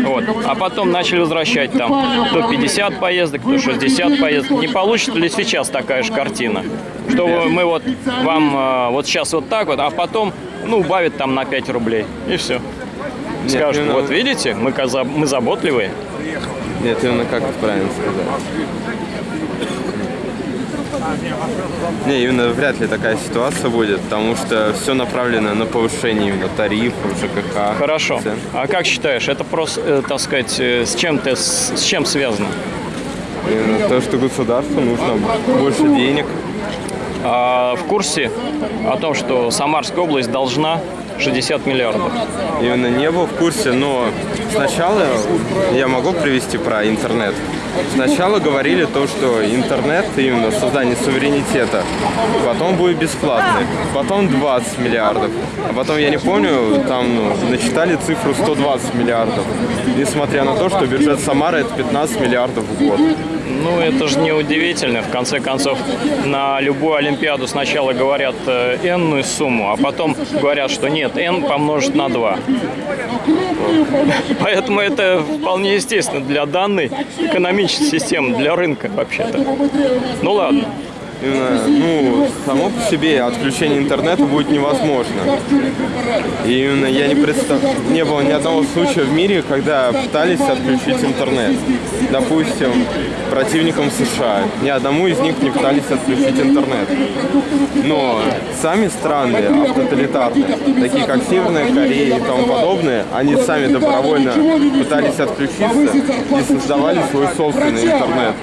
вот, а потом начали возвращать там то 50 поездок, то 60 поездок. Не получится ли сейчас такая же картина? Что мы вот вам э, вот сейчас вот так вот, а потом, ну, убавят там на 5 рублей, и все. Скажут, вот видите, мы, мы заботливые. Нет, именно как правильно сказать. Не, именно вряд ли такая ситуация будет, потому что все направлено на повышение именно тарифов, ЖКХ. Хорошо. цен. А как считаешь, это просто, э, так сказать, э, с чем-то, с, с чем связано? Именно то, что государству нужно больше денег. А в курсе о том, что Самарская область должна 60 миллиардов. Именно не был в курсе, но сначала я могу привести про интернет. Сначала говорили то, что интернет, именно создание суверенитета, потом будет бесплатный, потом 20 миллиардов, а потом, я не помню, там ну, начитали цифру 120 миллиардов, несмотря на то, что бюджет Самары это 15 миллиардов в год. Ну, это же не удивительно. В конце концов, на любую Олимпиаду сначала говорят э, n сумму, а потом говорят, что нет, n помножить на 2. Поэтому это вполне естественно для данной экономической системы, для рынка вообще-то. Ну ладно. Именно, ну, само по себе отключение интернета будет невозможно. И именно я не представ... не было ни одного случая в мире, когда пытались отключить интернет. Допустим, противникам США. Ни одному из них не пытались отключить интернет. Но сами страны автоталитарные, такие как Северная Корея и тому подобное, они сами добровольно пытались отключиться и создавали свой собственный интернет.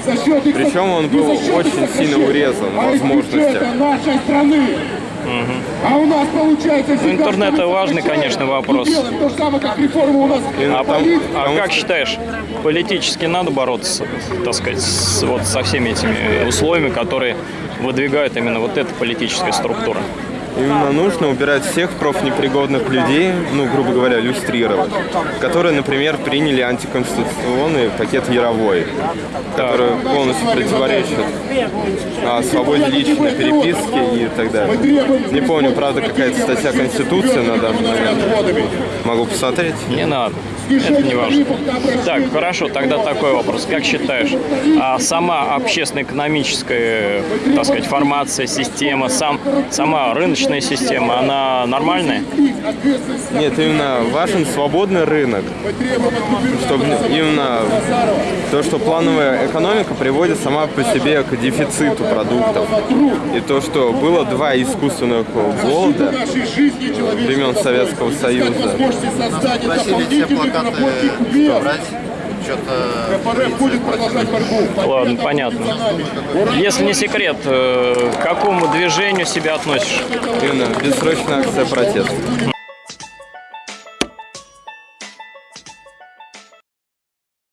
Причем он был очень сильно урезан в возможностях. нашей страны. А у нас получается Ну, интернет это важный, конечно, вопрос. То же самое, как реформа у нас. А, пом- а как считаешь, политически надо бороться, так сказать, с, вот со всеми этими условиями, которые выдвигают именно вот эта политическая структура? Именно нужно убирать всех профнепригодных людей, ну, грубо говоря, люстрировать, которые, например, приняли антиконституционный пакет Яровой, который полностью противоречит а, свободе личной переписки и так далее. Не помню, правда, какая-то статья Конституции на данный момент. Могу посмотреть. Не надо. Это не важно. Так, хорошо, тогда такой вопрос. Как считаешь, а сама общественно-экономическая, так сказать, формация, система, сам, сама рыночная система, она нормальная? Нет, именно важен свободный рынок. Чтобы именно то, что плановая экономика приводит сама по себе к дефициту продуктов. И то, что было два искусственных голода времен Советского Союза. Просили все плакаты убрать. Что-то Ладно, понятно. Если не секрет, э, к какому движению себя относишь? Именно бессрочная акция протеста.